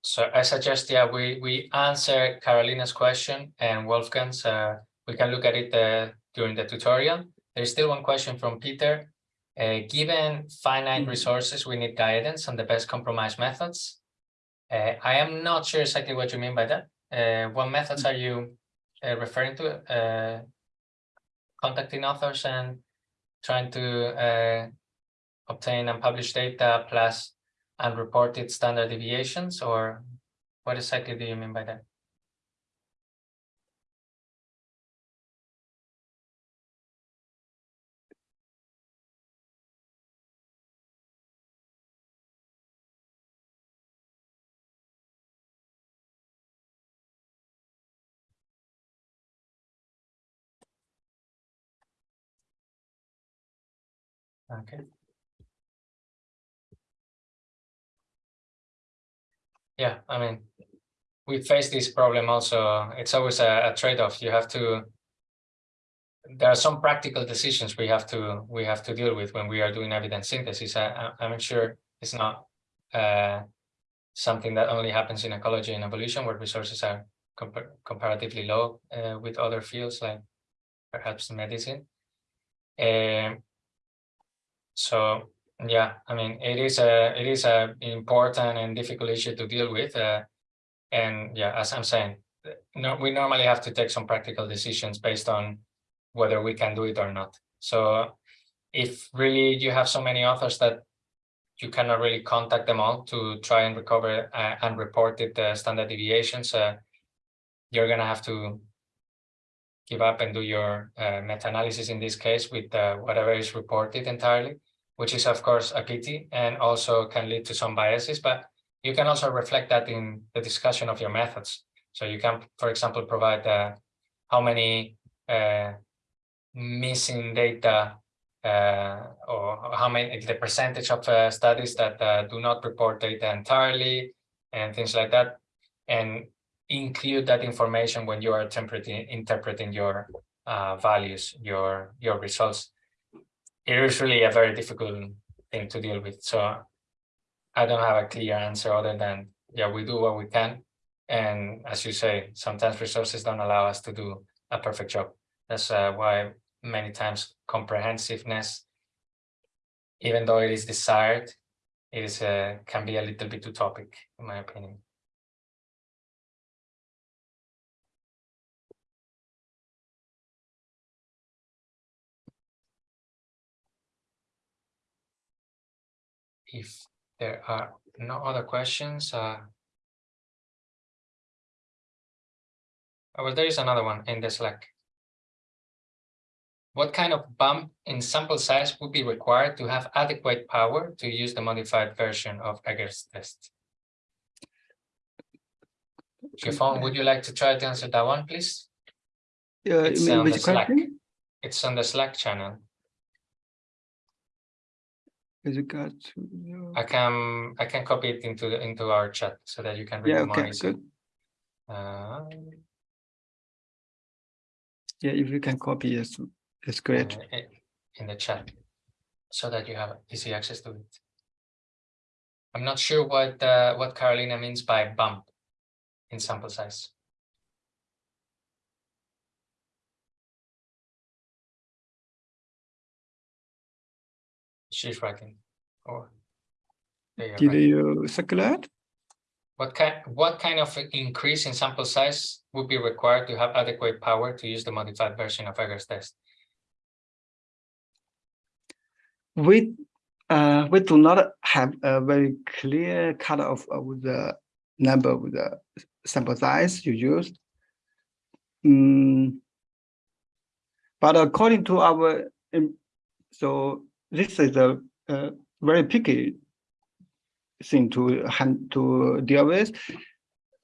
So I suggest, yeah, we, we answer Carolina's question and Wolfgang's, uh, we can look at it uh, during the tutorial. There's still one question from Peter. Uh, given finite Mhm. resources, we need guidance on the best compromise methods. Uh, I am not sure exactly what you mean by that. Uh, what methods are you uh, referring to? Uh, contacting authors and trying to uh, obtain and publish data plus unreported standard deviations, or what exactly do you mean by that? Okay. Yeah, I mean, we face this problem also. It's always a, a trade-off. You have to. There are some practical decisions we have to we have to deal with when we are doing evidence synthesis. I, I, I'm sure it's not uh, something that only happens in ecology and evolution, where resources are compar comparatively low uh, with other fields like perhaps medicine. Um, so yeah, I mean, it is a it is a important and difficult issue to deal with. Uh, and yeah, as I'm saying, no, we normally have to take some practical decisions based on whether we can do it or not. So if really you have so many authors that you cannot really contact them all to try and recover uh, unreported uh, standard deviations, uh, you're gonna have to give up and do your uh, meta-analysis in this case with uh, whatever is reported entirely which is of course a pity and also can lead to some biases, but you can also reflect that in the discussion of your methods. So you can, for example, provide uh, how many uh, missing data uh, or how many the percentage of uh, studies that uh, do not report data entirely and things like that, and include that information when you are interpreting interpreting your uh, values, your your results it is really a very difficult thing to deal with. So I don't have a clear answer other than, yeah, we do what we can. And as you say, sometimes resources don't allow us to do a perfect job. That's uh, why many times comprehensiveness, even though it is desired, it is uh, can be a little bit utopic, in my opinion. If there are no other questions, uh, oh, well, there is another one in the Slack. What kind of bump in sample size would be required to have adequate power to use the modified version of Egger's test? Shifon, would you like to try to answer that one, please? Uh, It's on the which Slack. It's on the Slack channel. With regard to your- I can I can copy it into the into our chat so that you can read Yeah, it more easily. good. Uh, Yeah, if you can copy, it's, it's great. uh, in the chat so that you have easy access to it. I'm not sure what uh, what Carolina means by bump in sample size. She's writing. Or you are, Did right. you circulate? What kind what kind of increase in sample size would be required to have adequate power to use the modified version of Egger's test? We, uh, we do not have a very clear cut of, of the number of the sample size you used. Mm, but according to our, um, so this is a, a very picky thing to hand to deal with.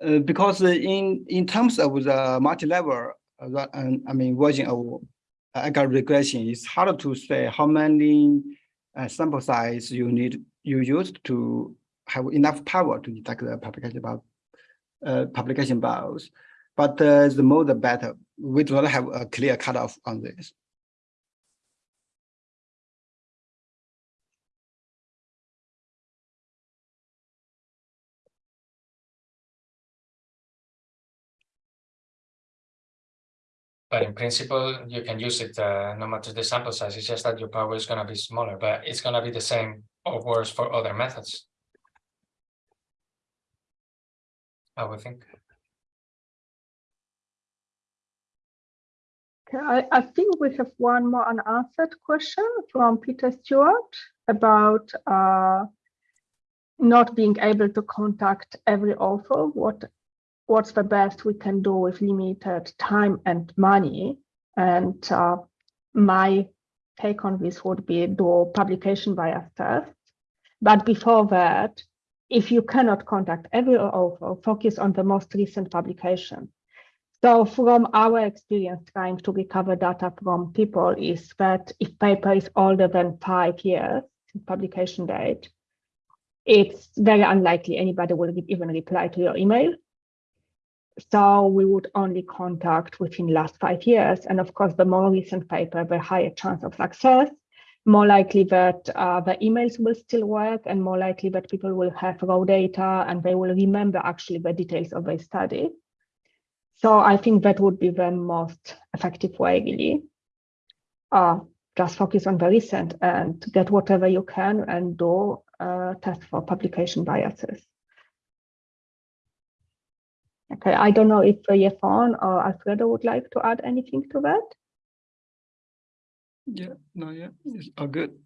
Uh, because in in terms of the multi-level, uh, I mean, version of Egger regression, it's hard to say how many uh, sample size you need you use to have enough power to detect the publication about uh, publication bias. But uh, the more the better. We do not have a clear cutoff on this. But in principle, you can use it uh, no matter the sample size. It's just that your power is going to be smaller, but it's going to be the same or worse for other methods. I would think. Okay, I, I think we have one more unanswered question from Peter Stewart about uh, not being able to contact every author. What what's the best we can do with limited time and money? And uh, my take on this would be do publication bias test. But before that, if you cannot contact every author, focus on the most recent publication. So from our experience trying to recover data from people is that if paper is older than five years publication date, it's very unlikely anybody will even reply to your email. So we would only contact within last five years. And of course, the more recent paper, the higher chance of success, more likely that uh, the emails will still work and more likely that people will have raw data and they will remember actually the details of their study. So I think that would be the most effective way, really. Uh, just focus on the recent and get whatever you can and do uh, test for publication biases. Okay, I don't know if uh, Yefeng or Alfredo would like to add anything to that. Yeah, no, yeah, it's all good.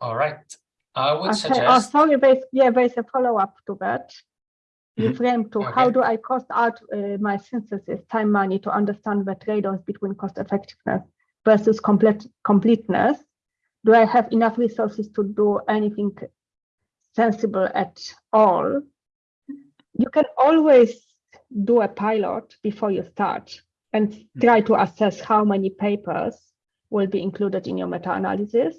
All right. I would Okay, oh, suggest. sorry, there's, yeah, there's a follow-up to that. You Mhm. frame to how do I cost out uh, my synthesis, time, money to understand the trade-offs between cost effectiveness versus complete completeness? Do I have enough resources to do anything sensible at all? You can always do a pilot before you start and hmm. try to assess how many papers will be included in your meta-analysis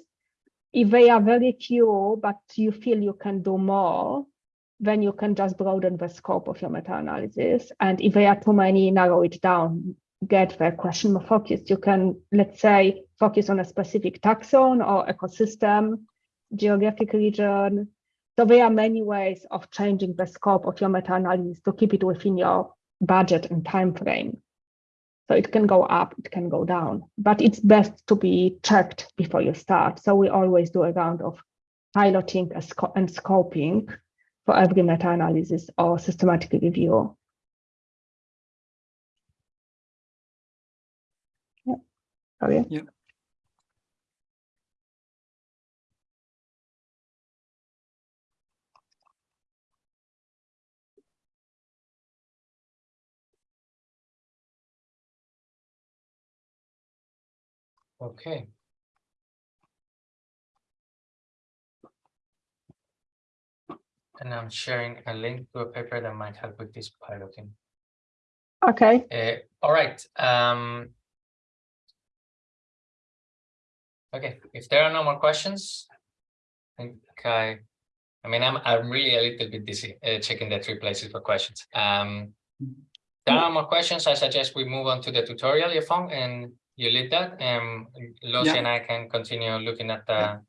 if they are very few, but you feel you can do more, then you can just broaden the scope of your meta-analysis. And if there are too many, narrow it down, get the question more focused. You can, let's say, focus on a specific taxon or ecosystem, geographic region. So there are many ways of changing the scope of your meta-analysis to keep it within your budget and time frame. So it can go up, it can go down, but it's best to be checked before you start. So we always do a round of piloting and scoping for every meta-analysis or systematic review. Yeah. Sorry. Yeah. Okay. And I'm sharing a link to a paper that might help with this piloting. Okay, Uh, all right. Um, okay, if there are no more questions, I think I, I mean, I'm, I'm really a little bit dizzy uh, checking the three places for questions. Um, there are more questions. I suggest we move on to the tutorial, Yefeng, and you lead that. And Lucy Yeah. and I can continue looking at the,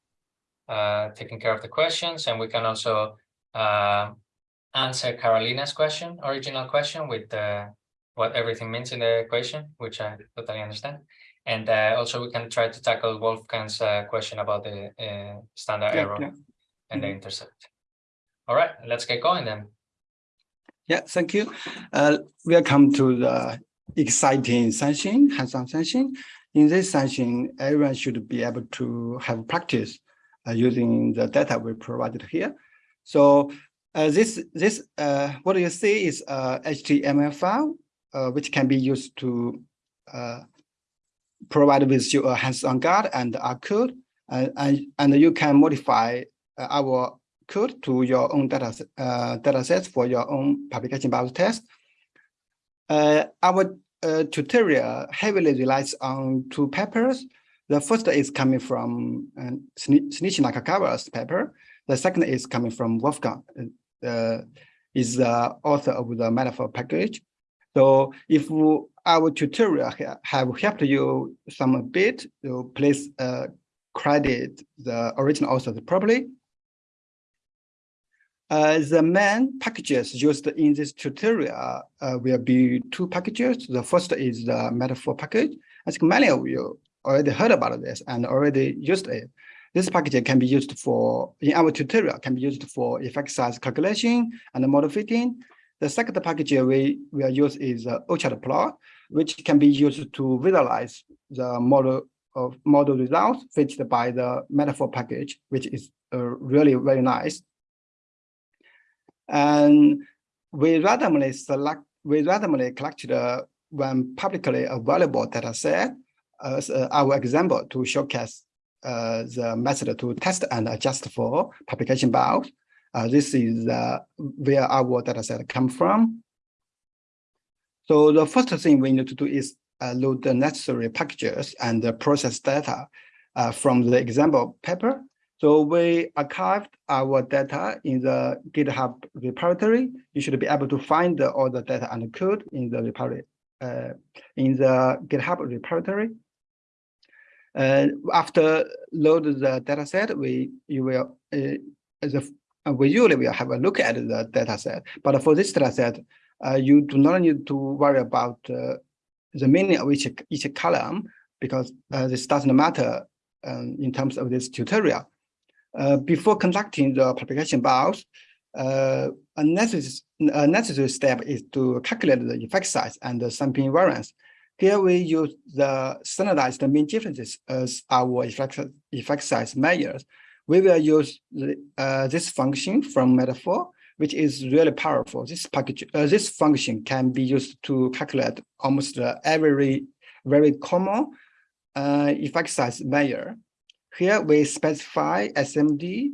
uh, taking care of the questions, and we can also uh, answer Carolina's question, original question with the what everything means in the equation, which I totally understand. And uh, also we can try to tackle Wolfgang's uh, question about the uh, standard Yeah, error yeah. and the Mhm. intercept. All right, let's get going then. Yeah, thank you. Uh, welcome to the exciting session, hands-on session. In this session, everyone should be able to have practice uh, using the data we provided here. So uh, this this uh, what you see is a HTML file, uh, which can be used to uh, provide with you a hands-on guide and our code, uh, and and you can modify uh, our code to your own data uh, data sets for your own publication bias test. Uh, our uh, tutorial heavily relies on two papers. The first is coming from uh, Shinichi paper. The second is coming from Wolfgang, uh, is the author of the metafor package. So if our tutorial have helped you some bit, you please uh, credit the original authors properly. Uh, the main packages used in this tutorial uh, will be two packages. The first is the metafor package. I think many of you already heard about this and already used it. This package can be used for, in our tutorial, can be used for effect size calculation and model fitting. The second package we will use is uh, orchard plot, which can be used to visualize the model of model results fitted by the metafor package, which is uh, really very nice. And we randomly select, we randomly collected uh, one publicly available data set as uh, our example to showcase uh, the method to test and adjust for publication bias. Uh, this is uh, where our data set come from. So the first thing we need to do is load the necessary packages and the process data uh, from the example paper. So we archived our data in the GitHub repository. You should be able to find all the data and code in the repository, uh, in the GitHub repository. Uh, after load the data set, we you will uh, the, uh, we usually will have a look at the data set. But for this data set, uh, you do not need to worry about uh, the meaning of each each column because uh, this doesn't matter um, in terms of this tutorial. Uh, before conducting the publication bias, uh, a, necessary, a necessary step is to calculate the effect size and the sampling variance. Here we use the standardized mean differences as our effect, effect size measures. We will use the, uh, this function from metafor, which is really powerful. This package, uh, this function can be used to calculate almost every very common uh, effect size measure. Here we specify SMD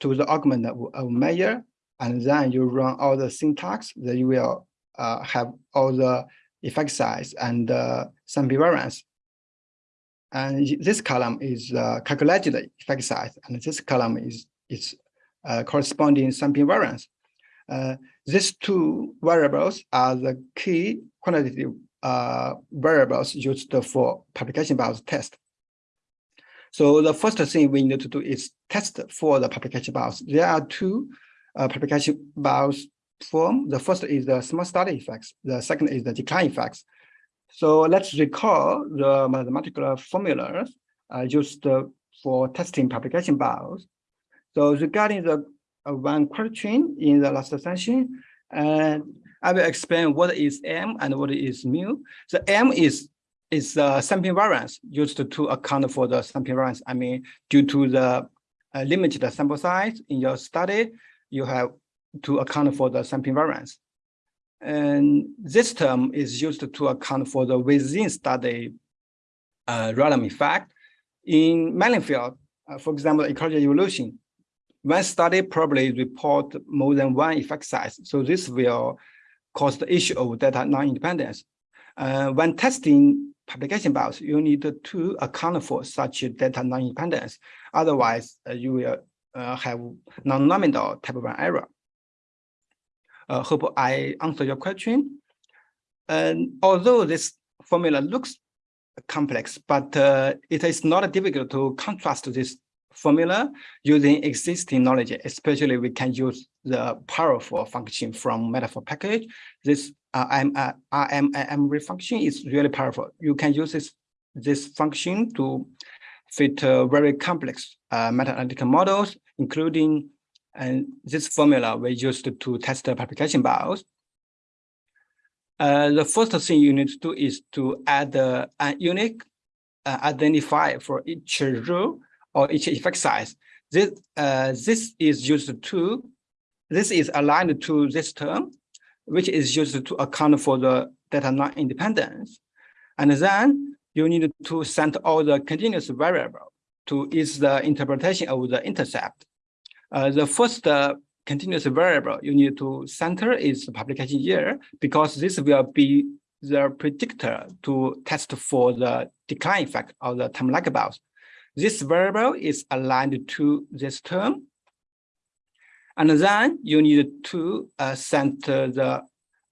to the argument of, measure, and then you run all the syntax, then you will uh, have all the effect size and uh, sample variance. And this column is uh, calculated effect size, and this column is its uh, corresponding sampling variance. Uh, these two variables are the key quantitative uh, variables used for publication bias test. So the first thing we need to do is test for the publication bias. There are two uh, publication bias form. The first is the small study effects. The second is the decline effects. So let's recall the mathematical formulas uh, used uh, for testing publication bias. So regarding the uh, one question in the last session, and I will explain what is M and what is mu. The M is is the sampling variance used to account for the sampling variance. I mean, due to the uh, limited sample size in your study, you have to account for the sampling variance. And this term is used to account for the within study uh, random effect. In fields, uh, for example, ecology evolution, one study probably report more than one effect size. So this will cause the issue of data non-independence. Uh, when testing publication bias, you need to account for such data non-independence. Otherwise, uh, you will uh, have non-nominal type of error. Uh, hope I answer your question. And although this formula looks complex, but it is not difficult to contrast this formula using existing knowledge, especially we can use the powerful function from metafor package. This uh, uh, RMIM function is really powerful. You can use this, this function to fit uh, very complex uh, meta-analytical models, including and this formula we used to test the publication bias. Uh, the first thing you need to do is to add uh, a unique uh, identifier for each row or each effect size. This, uh, this is used to, this is aligned to this term, which is used to account for the data non-independence. And then you need to send all the continuous variable to is the interpretation of the intercept. Uh, the first uh, continuous variable you need to center is the publication year, because this will be the predictor to test for the decline effect of the time lag bias. This variable is aligned to this term. And then you need to uh, send the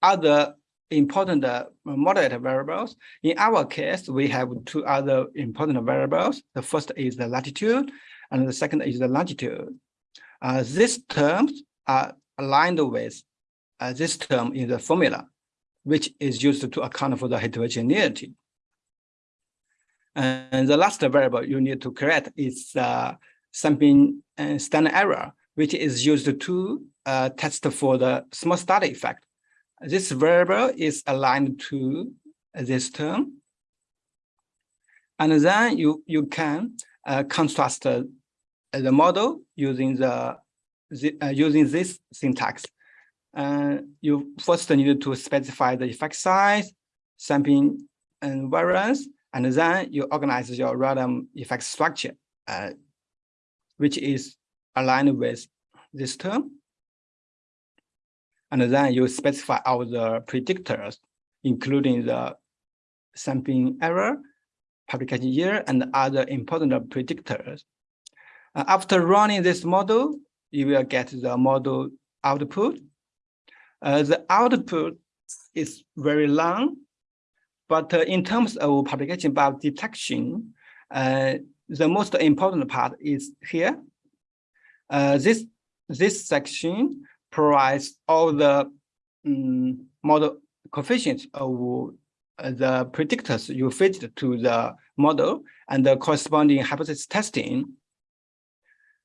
other important uh, moderate variables. In our case, we have two other important variables. The first is the latitude, and the second is the longitude. Uh, these terms are aligned with uh, this term in the formula, which is used to account for the heterogeneity. And the last variable you need to create is uh, sampling uh, standard error, which is used to uh, test for the small study effect. This variable is aligned to this term. And then you, you can uh, contrast uh, the model using the, the uh, using this syntax. Uh, you first need to specify the effect size, sampling and variance, and then you organize your random effect structure, uh, which is aligned with this term. And then you specify all the predictors, including the sampling error, publication year, and other important predictors. Uh, after running this model, you will get the model output. Uh, the output is very long, but uh, in terms of publication bias detection, uh, the most important part is here. Uh, this, this section provides all the um, model coefficients of the predictors you fitted to the model and the corresponding hypothesis testing.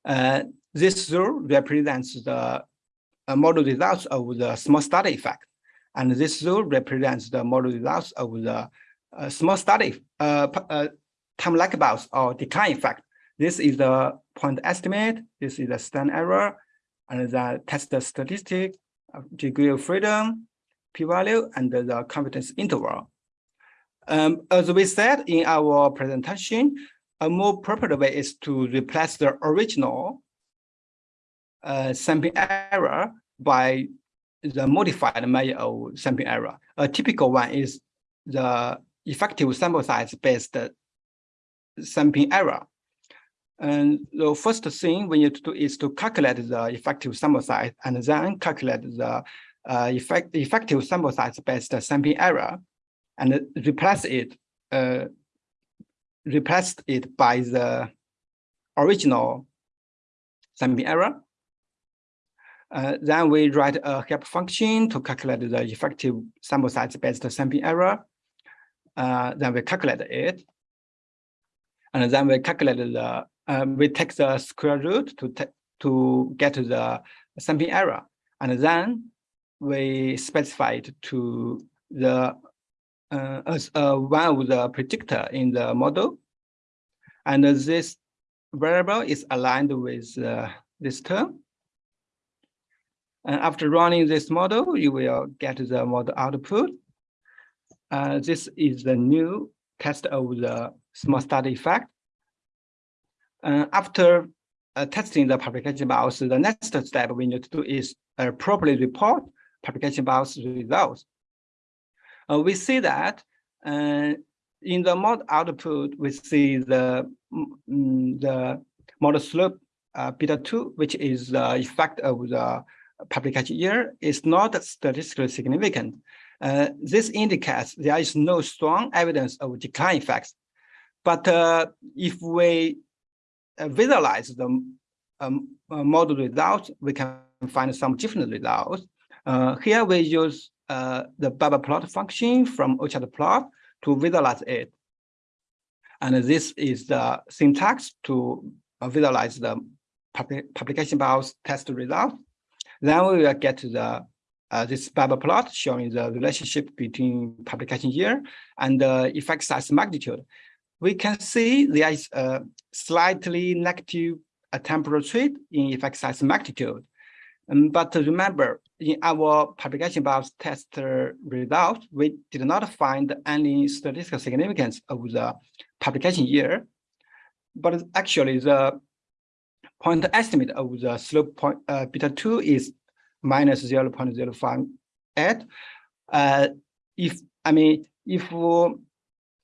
Uh, this rule represents the model results of the small study effect. And this rule represents the model results of the uh, small study uh, uh, time lag bias or decline effect. This is the point estimate. This is the stand error and the test statistic, degree of freedom, p-value, and the confidence interval. Um, as we said in our presentation, a more proper way is to replace the original uh, sampling error by the modified measure of sampling error. A typical one is the effective sample size based sampling error. And the first thing we need to do is to calculate the effective sample size and then calculate the uh, effect, effective sample size based sampling error and replace it uh, replace it by the original sampling error. Uh, then we write a help function to calculate the effective sample size based sampling error. Uh, then we calculate it. And then we calculate the, um, we take the square root to, to get the sampling error. And then we specify it to the uh, as uh, one of the predictor in the model. And this variable is aligned with uh, this term. And after running this model, you will get the model output. Uh, this is the new test of the small study effect. Uh, after uh, testing the publication bias, the next step we need to do is uh, properly report publication bias results. Uh, we see that uh, in the model output, we see the, mm, the model slope beta 2, which is the effect of the publication year, is not statistically significant. Uh, this indicates there is no strong evidence of decline effects. But uh, if we uh, visualize the um, model results, we can find some different results. here we use uh, the bubble plot function from Orchard plot to visualize it. And this is the syntax to uh, visualize the publication bias test result. Then we will get the uh, this bubble plot showing the relationship between publication year and the effect size magnitude. We can see there is a slightly negative uh, temporal trait in effect size magnitude. Um, but remember, in our publication bias test result, we did not find any statistical significance of the publication year. But actually, the point estimate of the slope point uh, beta 2 is minus 0 0.058. Uh, if I mean, if uh,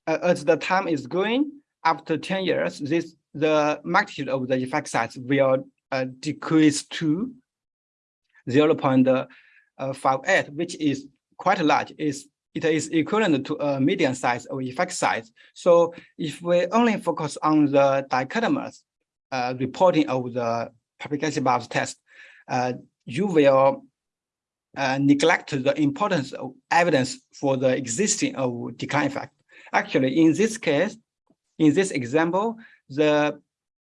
as the time is going, after 10 years, this the magnitude of the effect size will uh, decrease to 0.58, which is quite large. It's, it is equivalent to a median size of effect size. So if we only focus on the dichotomous uh, reporting of the publication bias test, uh, you will uh, neglect the importance of evidence for the existing of decline effect. Actually, in this case, in this example, the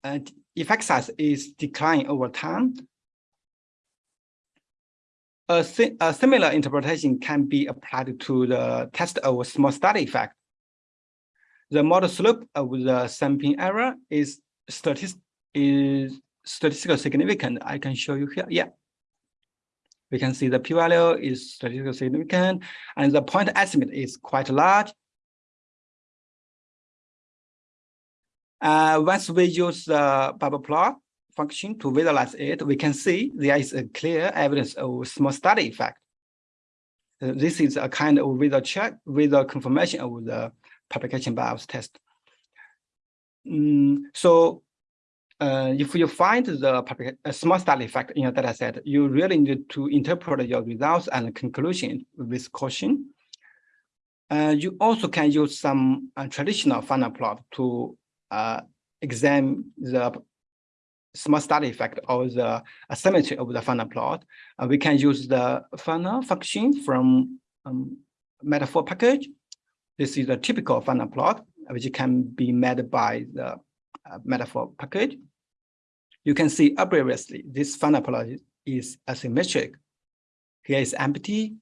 uh, effect size is declining over time. A, si a similar interpretation can be applied to the test of small study effect. The model slope of the sampling error is statist is statistical significant. I can show you here. Yeah. We can see the p-value is statistically significant and the point estimate is quite large. Uh, once we use the bubble plot function to visualize it, we can see there is a clear evidence of small study effect. Uh, this is a kind of visual check, visual confirmation of the publication bias test. Mm, so uh, if you find the public, small study effect in your data set, you really need to interpret your results and conclusion with caution. Uh, you also can use some uh, traditional funnel plot to uh, examine the small study effect or the asymmetry of the funnel plot. We can use the funnel function from um, metafor package. This is a typical funnel plot, which can be made by the metafor package. You can see obviously this funnel plot is asymmetric. Here is empty.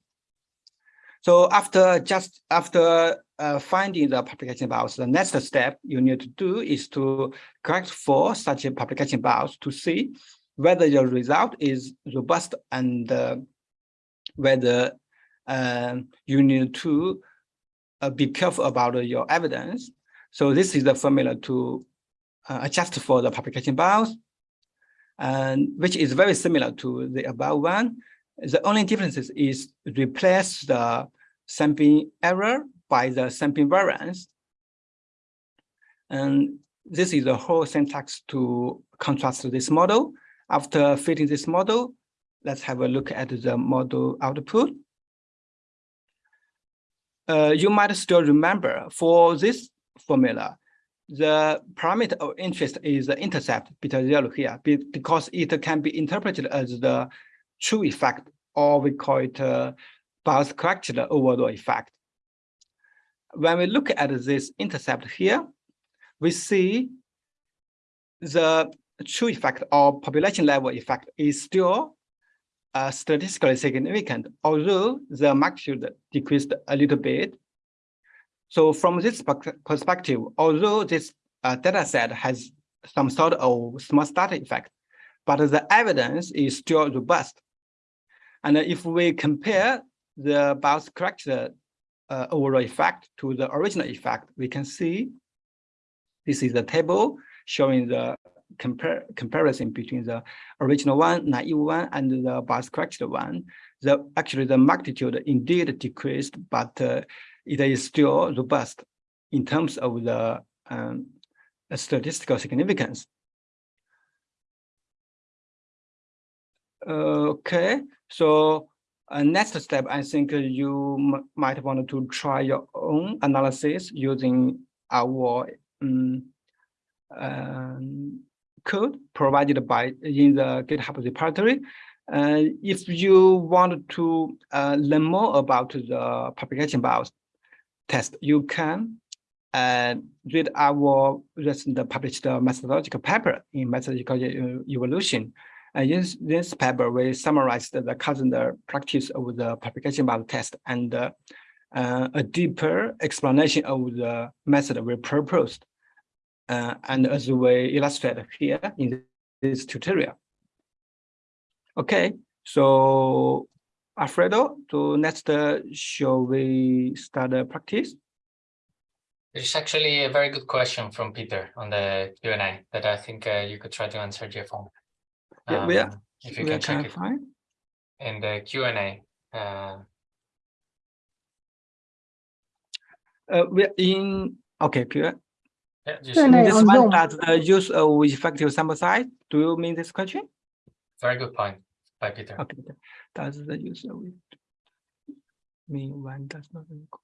So after just after uh, finding the publication bias, the next step you need to do is to correct for such a publication bias to see whether your result is robust and uh, whether uh, you need to uh, be careful about your evidence. So this is the formula to uh, adjust for the publication bias, and which is very similar to the above one. The only difference is replace the sampling error by the sampling variance. And this is the whole syntax to contrast this model. After fitting this model, let's have a look at the model output. Uh, you might still remember for this formula, the parameter of interest is the intercept beta zero here because it can be interpreted as the true effect or we call it uh, bias corrected overall effect when we look at this intercept here, we see the true effect or population level effect is still uh, statistically significant, although the magnitude decreased a little bit. So from this perspective, although this uh, data set has some sort of small study effect, but the evidence is still robust. And if we compare the bias corrected uh, overall effect to the original effect, we can see this is the table showing the compare comparison between the original one, naive one, and the bias corrected one. The actually the magnitude indeed decreased, but uh, it is still robust in terms of the um, statistical significance. Okay, so uh, next step, I think you might want to try your own analysis using our um, um, code provided by in the GitHub repository. Uh, if you want to uh, learn more about the publication bias test, you can uh, read our recent published methodological paper in methodological evolution. Uh, in this paper, we summarized the current practice of the publication bias test and uh, uh, a deeper explanation of the method we proposed. Uh, and as we illustrate here in this tutorial. Okay, so Alfredo, to next, uh, shall we start the practice? There's actually a very good question from Peter on the Q&A that I think uh, you could try to answer, Jeff. Yeah, where, Um, If you where can can check it find? in the Q and A. Uh, Uh, we're in, okay, clear. yeah, just Q&A. This one, Zoom. does the use of effective sample size, do you mean this question? very good point by Peter. Okay, does the use of it mean one does not equal?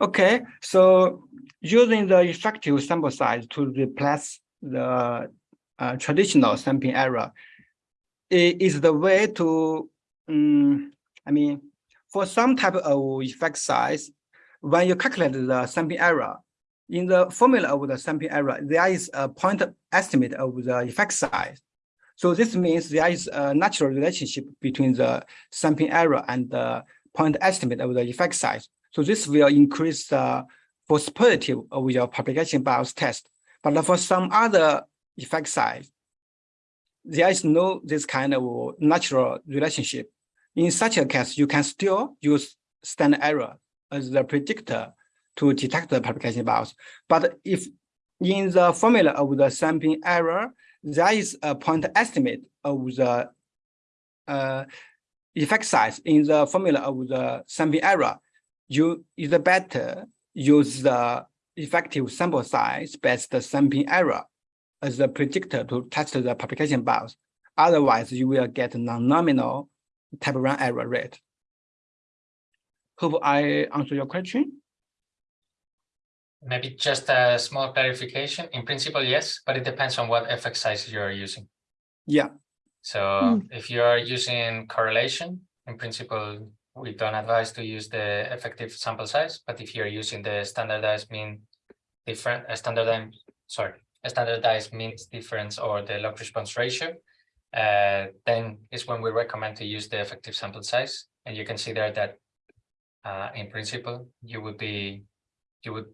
Okay, so using the effective sample size to replace the uh, traditional sampling error is the way to, um, I mean, for some type of effect size, when you calculate the sampling error, in the formula of the sampling error, there is a point estimate of the effect size. So this means there is a natural relationship between the sampling error and the point estimate of the effect size. So this will increase the possibility of your propagation bias test. But for some other effect size, there is no this kind of natural relationship. In such a case, you can still use standard error as the predictor to detect the publication bias. But if in the formula of the sampling error, there is a point estimate of the uh, effect size in the formula of the sampling error, you is better use the effective sample size based sampling error as a predictor to test the publication bias. Otherwise, you will get non-nominal type one error rate. Hope I answer your question. Maybe just a small clarification. In principle, yes, but it depends on what effect size you're using. Yeah, So Mm. if you are using correlation, in principle, we don't advise to use the effective sample size, but if you're using the standardized mean different, a standardized, sorry, a standardized means difference or the log response ratio, uh, then is when we recommend to use the effective sample size. And you can see there that uh, in principle, you would be, you would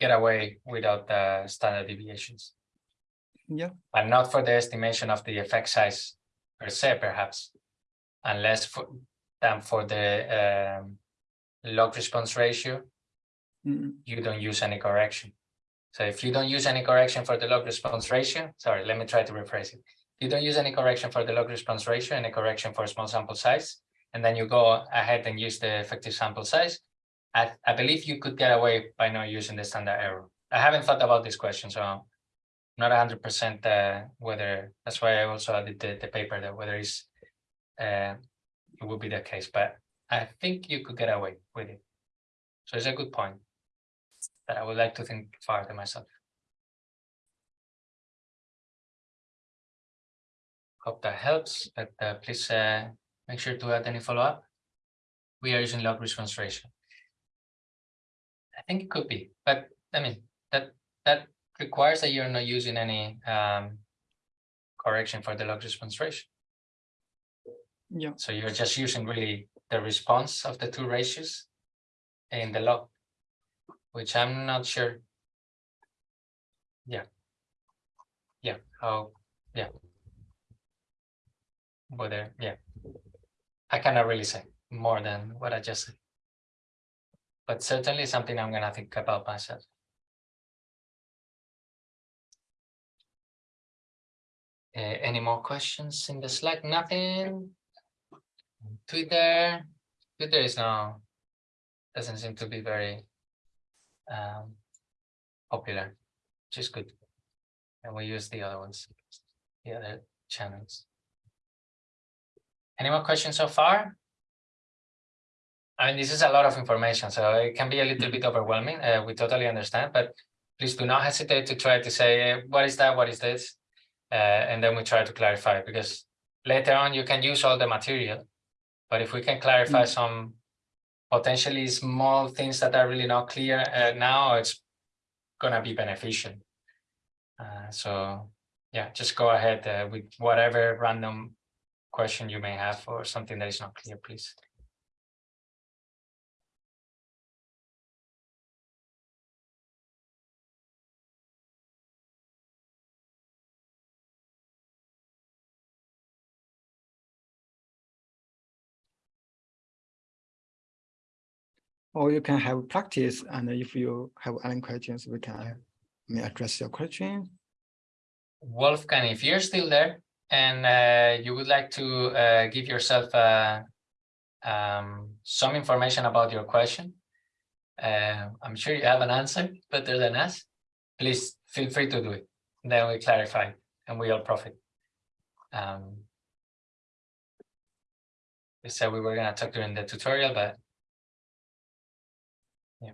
get away without the standard deviations yeah, but not for the estimation of the effect size per se, perhaps, unless for than for the um, log response ratio, Mm, you don't use any correction. So if you don't use any correction for the log response ratio, sorry, let me try to rephrase it. You don't use any correction for the log response ratio and a correction for small sample size, and then you go ahead and use the effective sample size. I, I believe you could get away by not using the standard error. I haven't thought about this question, so not hundred percent uh whether that's why I also added the, the paper that whether it's uh it would be the case, but I think you could get away with it. So it's a good point that I would like to think further myself. Hope that helps, but uh please uh make sure to add any follow-up. We are using log response ratio. I think it could be, but I mean, that that requires that you're not using any um correction for the log response ratio. yeah, So you're just using really the response of the two ratios in the log, which I'm not sure. Yeah. Yeah, how, yeah. Whether, yeah. I cannot really say more than what I just said. But certainly something I'm gonna think about myself. Uh, any more questions in the Slack? Nothing? Twitter, Twitter is now, doesn't seem to be very um, popular, which is good. And we use the other ones, the other channels. Any more questions so far? I mean, this is a lot of information, so it can be a little bit overwhelming. Uh, we totally understand, but please do not hesitate to try to say, uh, what is that? What is this? Uh, and then we try to clarify because later on you can use all the material. But if we can clarify some potentially small things that are really not clear uh, now, it's gonna be beneficial. Uh, so yeah, just go ahead uh, with whatever random question you may have or something that is not clear, please. or you can have practice and if you have any questions, we can may address your question. Wolfgang, if you're still there and uh, you would like to uh, give yourself uh, um, some information about your question, I'm sure you have an answer better than us. Please feel free to do it. Then we clarify and we all profit. Um, we said we were going to talk during the tutorial, but yeah.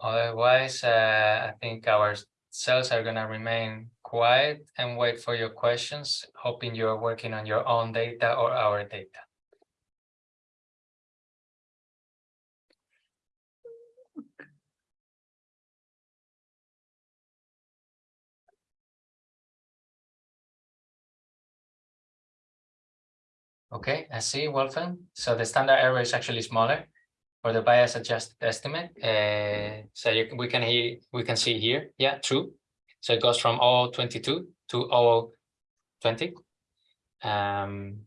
Otherwise, uh, I think our cells are gonna remain quiet and wait for your questions, hoping you're working on your own data or our data. Okay, I see, Wolfgang. So the standard error is actually smaller for the bias adjusted estimate. Uh, so you, we can hear, we can see here, yeah, true. So it goes from 022 to 020. Um,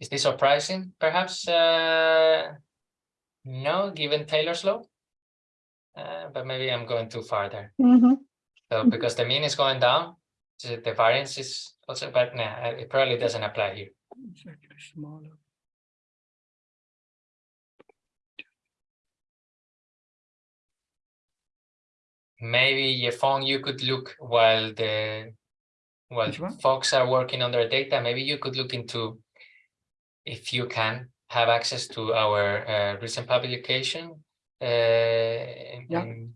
is this surprising? Perhaps uh, no, given Taylor's law. Uh, but maybe I'm going too far there. Mhm. So Mhm. because the mean is going down, so the variance is also, but nah, it probably doesn't apply here. It's actually smaller. Maybe Yefeng, you could look while the while folks are working on their data, maybe you could look into if you can have access to our uh, recent publication uh, and, Yeah. and-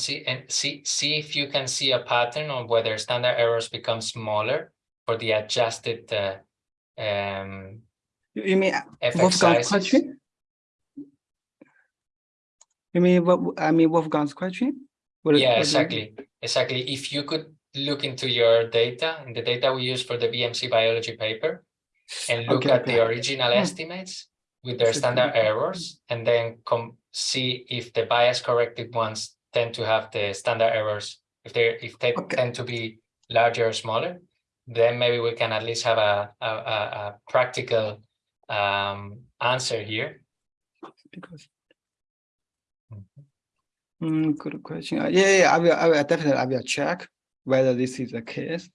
see and see see if you can see a pattern on whether standard errors become smaller for the adjusted uh, um, You you mean Wolfgang's question? You mean what, I mean Wolfgang's question? What- Yeah, you- exactly, exactly. If you could look into your data, and the data we use for the BMC biology paper, and look Okay, at the original Hmm. estimates with their standard errors, and then come see if the bias corrected ones tend to have the standard errors, if they if they Okay. tend to be larger or smaller, then maybe we can at least have a a, a, a practical um, answer here. Because. Mm, good question. Uh, Yeah, yeah, I will, I will definitely, I will check whether this is the case.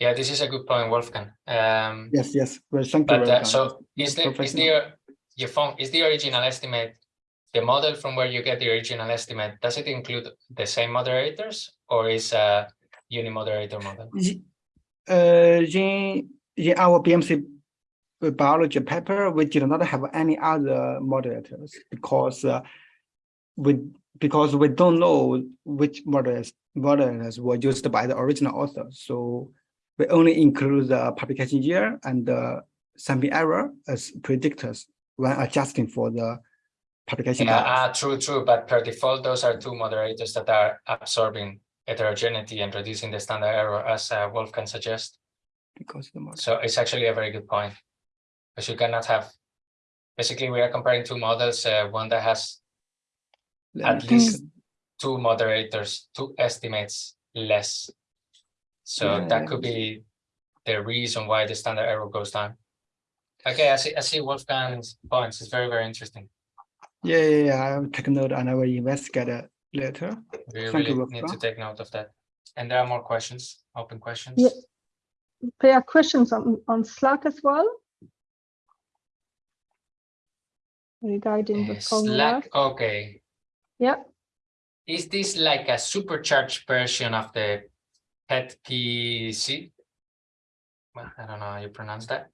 Yeah, this is a good point, Wolfgang. Um, Yes, yes, well, thank you. But uh, so is the, is the, Yefeng, is the original estimate, the model from where you get the original estimate, does it include the same moderators or is a unimoderator model? Ye- Uh, in, in our BMC biology paper, we did not have any other moderators because uh, we because we don't know which moderators moderators were used by the original author. So we only include the publication year and the sampling error as predictors when adjusting for the publication Yeah, ah, true, true, but per default, those are two moderators that are absorbing heterogeneity and reducing the standard error as uh, Wolfgang suggest. because the model. So it's actually a very good point. Because you cannot have, basically we are comparing two models, uh, one that has at least two moderators, two estimates less. So Yeah, that could be the reason why the standard error goes down. Okay, I see, I see Wolfgang's points. It's very, very interesting. Yeah, yeah, yeah. I will take a note and I will investigate it later. We Thank you, really need to take note of that. And there are more questions, open questions. Yeah. There are questions on, on Slack as well. Regarding the Uh, formula. Slack, okay. Yeah, Is this like a supercharged version of the PET-PEESE? Well, I don't know how you pronounce that.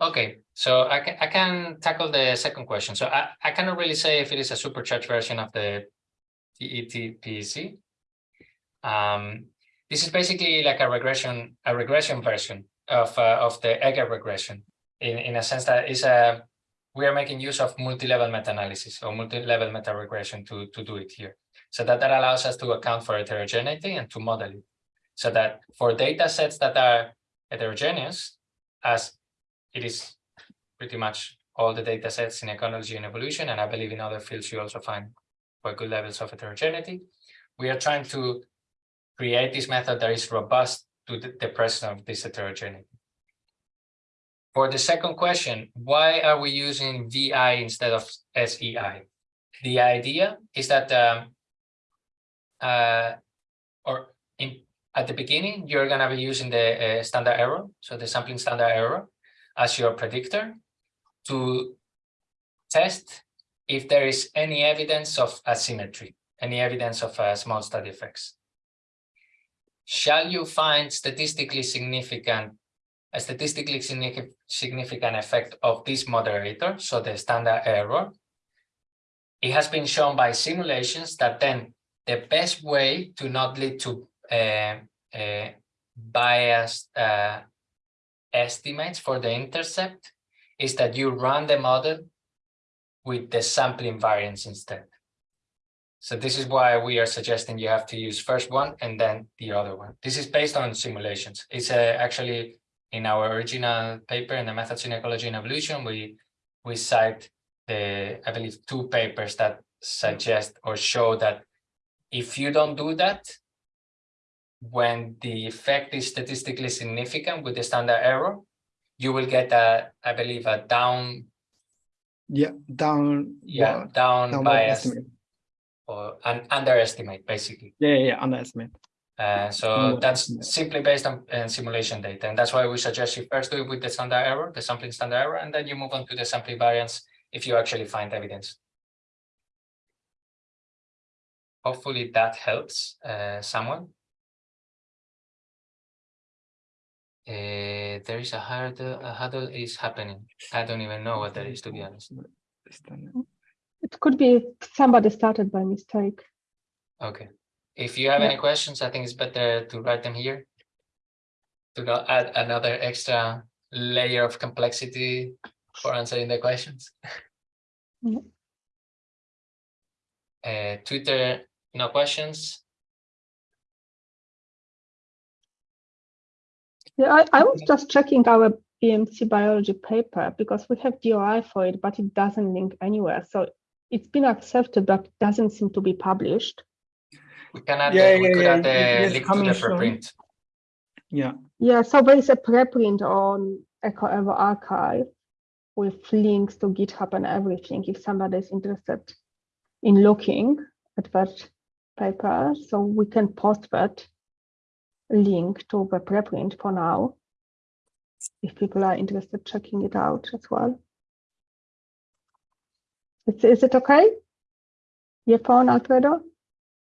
Okay, so I can I can tackle the second question. So I, I cannot really say if it is a supercharged version of the PET-PEESE. Um, this is basically like a regression, a regression version of uh, of the Egger regression in, in a sense that is a we are making use of multi-level meta-analysis or multi-level meta-regression to, to do it here. So that, that allows us to account for heterogeneity and to model it. So that for data sets that are heterogeneous, as it is pretty much all the data sets in ecology and evolution, and I believe in other fields you also find quite good levels of heterogeneity, we are trying to create this method that is robust to the, the presence of this heterogeneity. For the second question, why are we using VI instead of SEI? The idea is that um, uh, or in, at the beginning, you're going to be using the uh, standard error, so the sampling standard error as your predictor to test if there is any evidence of asymmetry any evidence of uh, small study effects. Shall you find statistically significant, a statistically significant, effect of this moderator, so the standard error? It has been shown by simulations that then the best way to not lead to uh, uh, biased uh, estimates for the intercept is that you run the model with the sampling variance instead. So this is why we are suggesting you have to use first one and then the other one. This is based on simulations. It's uh, actually in our original paper in the methods in ecology and evolution, we we cite the I believe two papers that suggest or show that if you don't do that, when the effect is statistically significant with the standard error, you will get a, I believe, a down, Yeah, down. yeah, what? down downward bias estimate. or an underestimate, basically. Yeah, yeah, yeah, underestimate. Uh, so that's simply based on uh, simulation data, and that's why we suggest you first do it with the standard error, the sampling standard error, and then you move on to the sampling variance if you actually find evidence. Hopefully that helps uh, someone. Uh, there is a hurdle, a huddle is happening. I don't even know what that is, to be honest. It could be somebody started by mistake. Okay, if you have Yeah. any questions, I think it's better to write them here. To not add another extra layer of complexity for answering the questions. Yeah. Uh, Twitter, no questions. Yeah, I, I was just checking our BMC biology paper because we have DOI for it, but it doesn't link anywhere. So it's been accepted, but doesn't seem to be published. We can add, Yeah, the- we yeah, could yeah, add the link to coming the soon. preprint. Yeah, Yeah, so there is a preprint on EcoEvoRxiv with links to GitHub and everything if somebody is interested in looking at that paper. So we can post that link to the preprint for now. If people are interested checking it out as well. Is, is it okay? Yefeng, Alfredo?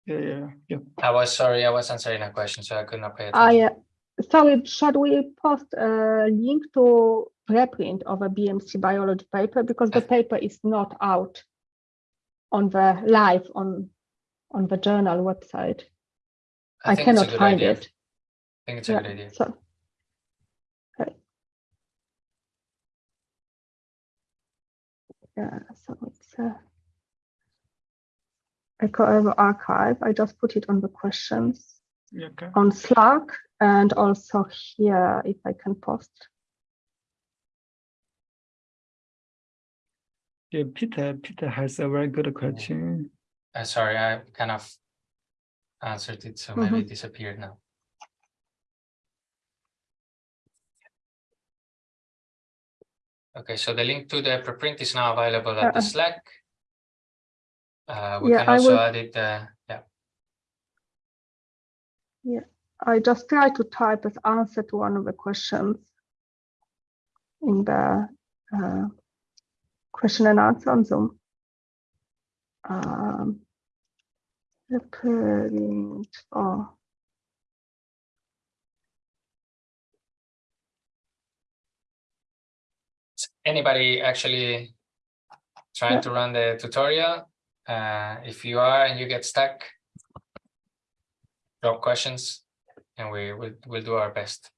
yeah, yeah, yeah. I was sorry, I was answering a question, so I could not pay I, attention. uh, sorry, should we post a link to preprint of a BMC biology paper because the paper is not out on the live on on the journal website. I, think it's a cannot find idea. it. I think it's a Yeah, good idea. So. Okay. Yeah, so it's uh, EcoEvoRxiv. I just put it on the questions okay. on Slack and also here if I can post. Yeah, Peter, Peter has a very good question. Uh, sorry, I kind of answered it, so maybe it disappeared now. Okay, so the link to the preprint is now available at the Uh-uh. Slack. Uh, we Yeah, can also will- add it, uh, yeah, I just try to type as answer to one of the questions in the uh, question and answer on Zoom. Um, the print, oh, anybody actually trying to run the tutorial? Uh, if you are and you get stuck, drop questions and we will, we'll do our best.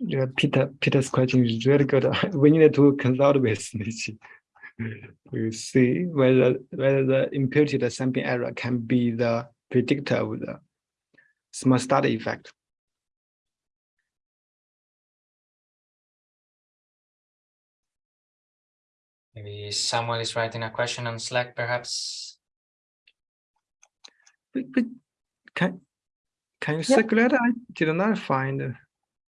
Yeah, Peter, Peter's question is really good. We need to consult with Nichi. To see whether, whether the imputed sampling error can be the predictor of the small study effect. Maybe someone is writing a question on Slack, perhaps. But, but can, can you Yeah. circulate? I did not find the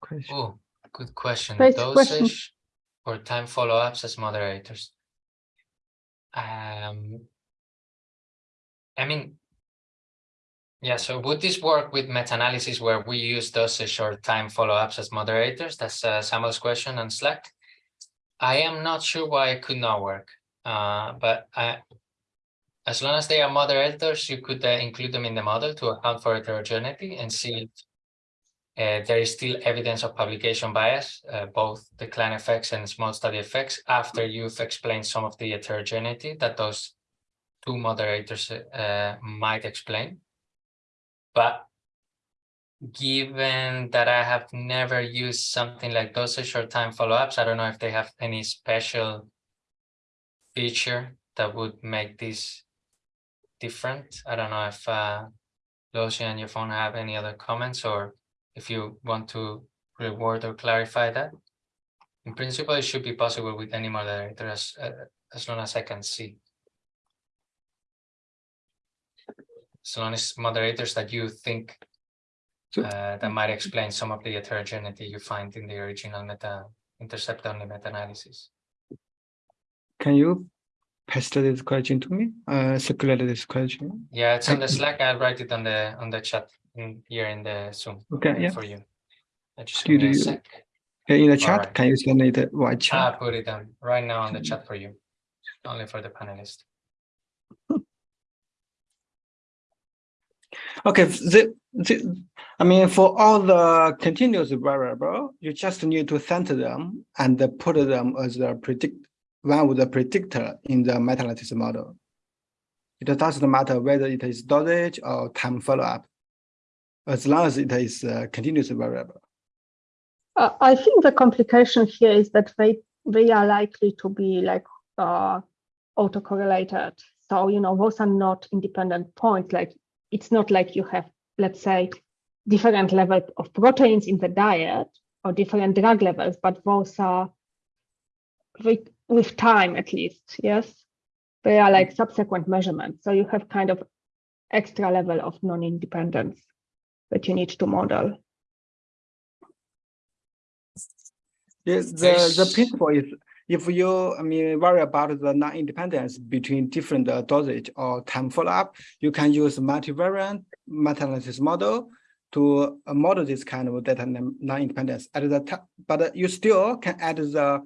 question. Oh, good question. Great question. Or time follow-ups as moderators? Um, I mean, yeah, so would this work with meta-analysis where we use dosage or time follow-ups as moderators? That's uh, Samuel's question on Slack. I am not sure why it could not work, uh, but I, as long as they are moderators, you could uh, include them in the model to account for heterogeneity and see if uh, there is still evidence of publication bias, uh, both decline effects and small study effects, after you've explained some of the heterogeneity that those two moderators uh, might explain. But given that I have never used something like dosage or time follow-ups, I don't know if they have any special feature that would make this different. I don't know if uh, Losia and Yefeng have any other comments or if you want to reward or clarify that. In principle, it should be possible with any moderator as, uh, as long as I can see. As long as moderators that you think uh, that might explain some of the heterogeneity you find in the original meta intercept only meta-analysis. Can you paste this question to me? Uh, circulate this question. Yeah, it's on the Slack. I'll write it on the on the chat here in the Zoom Okay, yeah. for you. Uh, Just you- give me a sec. Yeah, In the chat, Alright. can you send it via I chat? put it on right now on the chat for you, only for the panelists. Okay, the, the, I mean, for all the continuous variable, you just need to center them and put them as the predict, one with the predictor in the meta-analysis model. It doesn't matter whether it is dosage or time follow-up, as long as it is a continuous variable. Uh, I think the complication here is that they they are likely to be like uh, autocorrelated. So you know those are not independent points. Like it's not like you have, let's say, different level of proteins in the diet or different drug levels, but those are with, with time at least. Yes, they are like subsequent measurements. So you have kind of extra level of non-independence that you need to model. Yes, the, the principle is if you, I mean, worry about the non-independence between different uh, dosage or time follow-up, you can use multivariant meta-analysis model to uh, model this kind of data non- non-independence at the time, but uh, you still can add the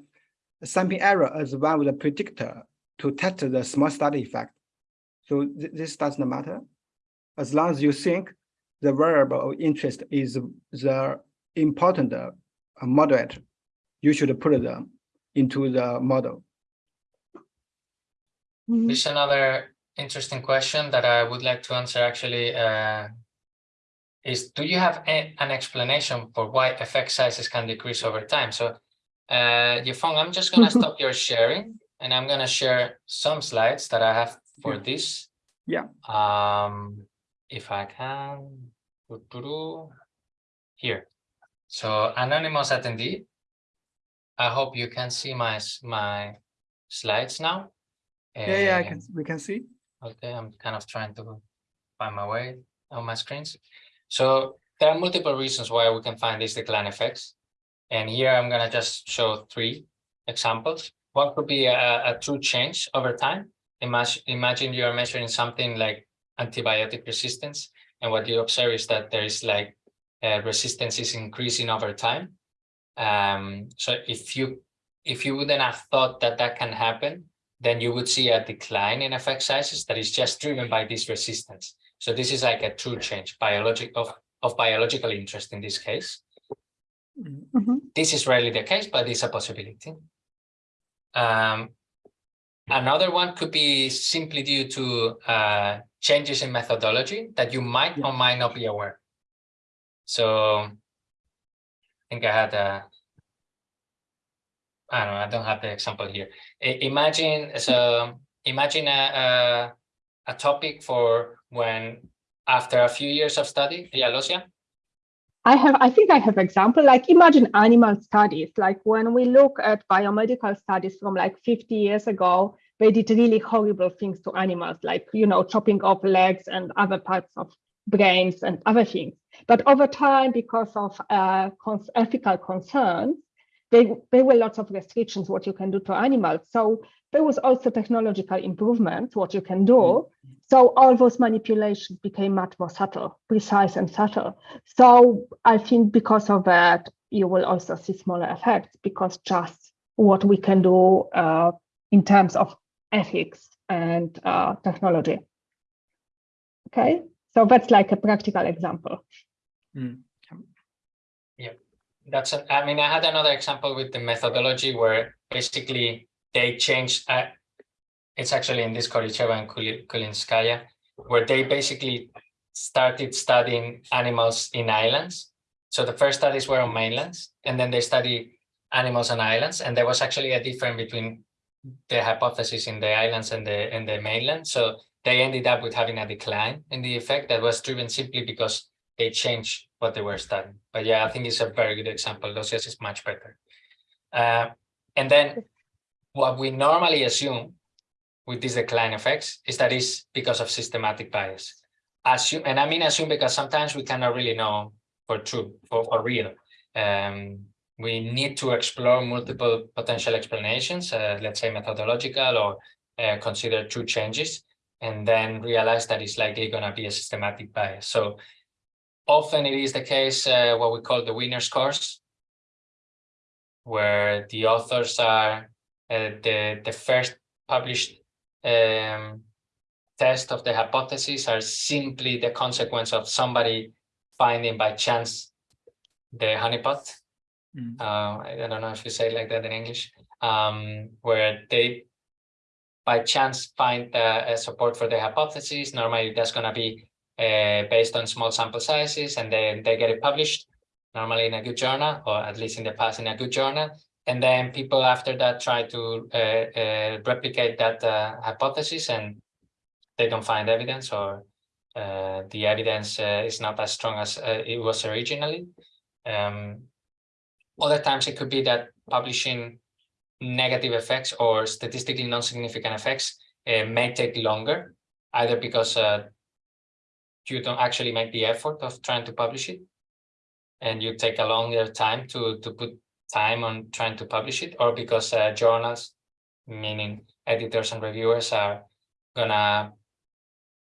sampling error as one with the predictor to test the small study effect. So thi- this doesn't matter. As long as you think the variable of interest is the important uh, moderator you should put them into the model. Mhm. Here's another interesting question that I would like to answer actually. Uh, is do you have a, an explanation for why effect sizes can decrease over time? So, uh, Yefeng, I'm just gonna stop your sharing and I'm gonna share some slides that I have for Yeah. this. Yeah. Um, if I can. Here. So anonymous attendee. I hope you can see my my slides now. Yeah, yeah, I can, we can see. Okay, I'm kind of trying to find my way on my screens. So there are multiple reasons why we can find these decline effects. And here I'm gonna just show three examples. One could be a, a true change over time. Imagine, imagine you are measuring something like antibiotic resistance. And what you observe is that there is like uh, resistance is increasing over time. Um, so if you if you wouldn't have thought that that can happen, then you would see a decline in effect sizes that is just driven by this resistance. So this is like a true change biologic of, of biological interest in this case. Mhm. Mhm. This is rarely the case, but it's a possibility. Um, another one could be simply due to uh, changes in methodology that you might Yeah. or might not be aware. So I think I had a, I don't know, I don't have the example here. I- imagine, so imagine a, a, a topic for when, after a few years of study, yeah, Losia? I have, I think I have example, like imagine animal studies, like when we look at biomedical studies from like 50 years ago, they did really horrible things to animals, like, you know, chopping off legs and other parts of brains and other things. But over time, because of uh, cons- ethical concerns, they, there were lots of restrictions what you can do to animals. So there was also technological improvements, what you can do. So all those manipulations became much more subtle, precise and subtle. So I think because of that, you will also see smaller effects because just what we can do uh, in terms of ethics and uh, technology. Okay, so that's like a practical example. Yeah, that's, a- I mean, I had another example with the methodology where basically they changed, uh, it's actually in this Koricheva and Kuli- Kulinskaya, where they basically started studying animals in islands. So the first studies were on mainlands, and then they study animals on islands, and there was actually a difference between the hypothesis in the islands and the, and the mainland. So they ended up with having a decline in the effect that was driven simply because they changed what they were studying. But yeah, I think it's a very good example. Losia's is much better. Uh, and then what we normally assume with these decline effects is that it's because of systematic bias. Assume, and I mean assume because sometimes we cannot really know for true, for, for real. Um, we need to explore multiple potential explanations, uh, let's say methodological or uh, consider two changes, and then realize that it's likely going to be a systematic bias. So often it is the case, uh, what we call the winner's curse, where the authors are uh, the, the first published um, test of the hypothesis are simply the consequence of somebody finding by chance the honeypot. Mm. Uh, I don't know if you say like that in English, um, where they by chance find uh, support for the hypothesis. Normally that's going to be uh, based on small sample sizes and then they get it published normally in a good journal or at least in the past in a good journal and then people after that try to uh, uh, replicate that uh, hypothesis and they don't find evidence or the evidence is not as strong as it was originally um, other times it could be that publishing negative effects or statistically non-significant effects uh, may take longer either because uh, you don't actually make the effort of trying to publish it and you take a longer time to to put time on trying to publish it or because uh, journals meaning editors and reviewers are gonna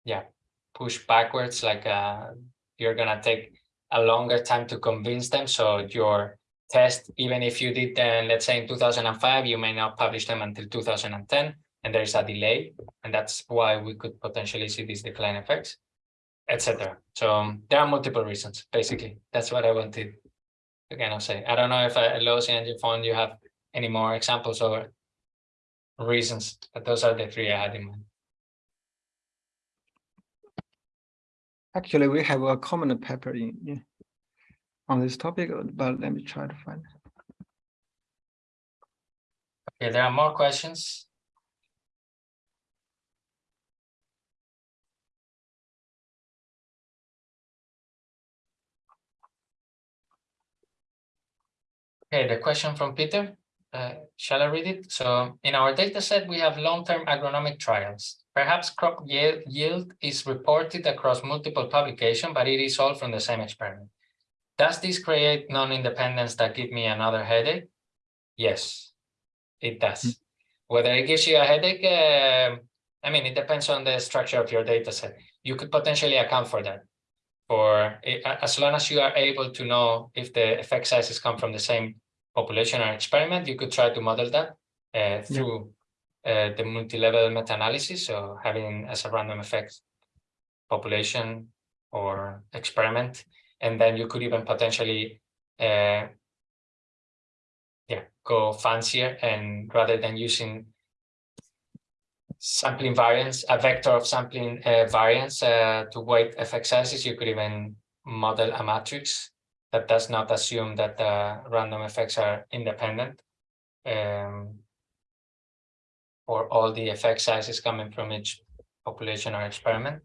yeah push backwards like uh you're gonna take a longer time to convince them so your test even if you did them let's say in 2005 you may not publish them until 2010 and there's a delay and that's why we could potentially see these decline effects etc. So um, there are multiple reasons, basically. That's what I wanted to kind of say. I don't know if uh, Losia and Yefeng, you have any more examples or reasons, but those are the three I had in mind. Actually, we have a common paper in- on this topic, but let me try to find. Okay, there are more questions. Okay, the question from Peter, uh, shall I read it? So in our data set, we have long-term agronomic trials. Perhaps crop yield, yield is reported across multiple publications, but it is all from the same experiment. Does this create non-independence that give me another headache? Yes, it does. Whether it gives you a headache, uh, I mean, it depends on the structure of your data set. You could potentially account for that. For as long as you are able to know if the effect sizes come from the same population or experiment, you could try to model that uh, through uh, the multi-level meta-analysis, so having as a random effect population or experiment, and then you could even potentially uh, yeah, go fancier and rather than using sampling variance, a vector of sampling uh, variance uh, to weight effect sizes, you could even model a matrix that does not assume that the random effects are independent. Um, or all the effect sizes coming from each population or experiment.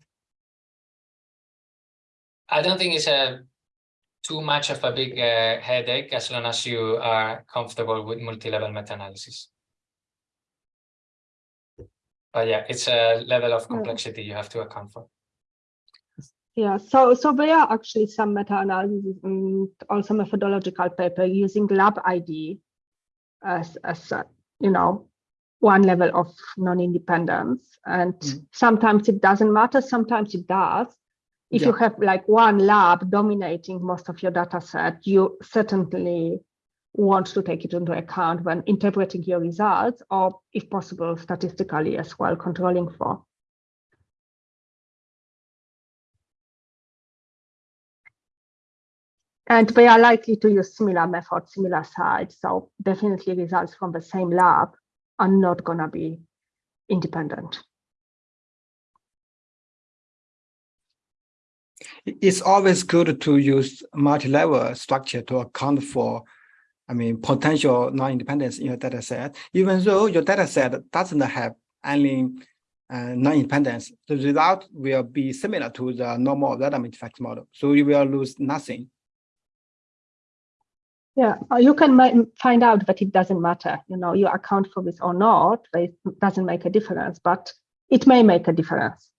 I don't think it's a too much of a big uh, headache as long as you are comfortable with multi-level meta-analysis. But yeah, it's a level of complexity you have to account for. Yeah, so so there are actually some meta-analysis and also methodological paper using lab ID as as a, you know one level of non-independence, and Mm. sometimes it doesn't matter, sometimes it does. If you have like one lab dominating most of your data set, you certainly want to take it into account when interpreting your results, or if possible, statistically as well, controlling for. And they are likely to use similar methods, similar sites. So definitely results from the same lab are not going to be independent. It's always good to use multi-level structure to account for, I mean, potential non-independence in your data set. Even though your data set doesn't have any uh, non-independence, the result will be similar to the normal random effect model. So you will lose nothing. Yeah, uh, you can find out that it doesn't matter. You know, you account for this or not, but it doesn't make a difference, but it may make a difference.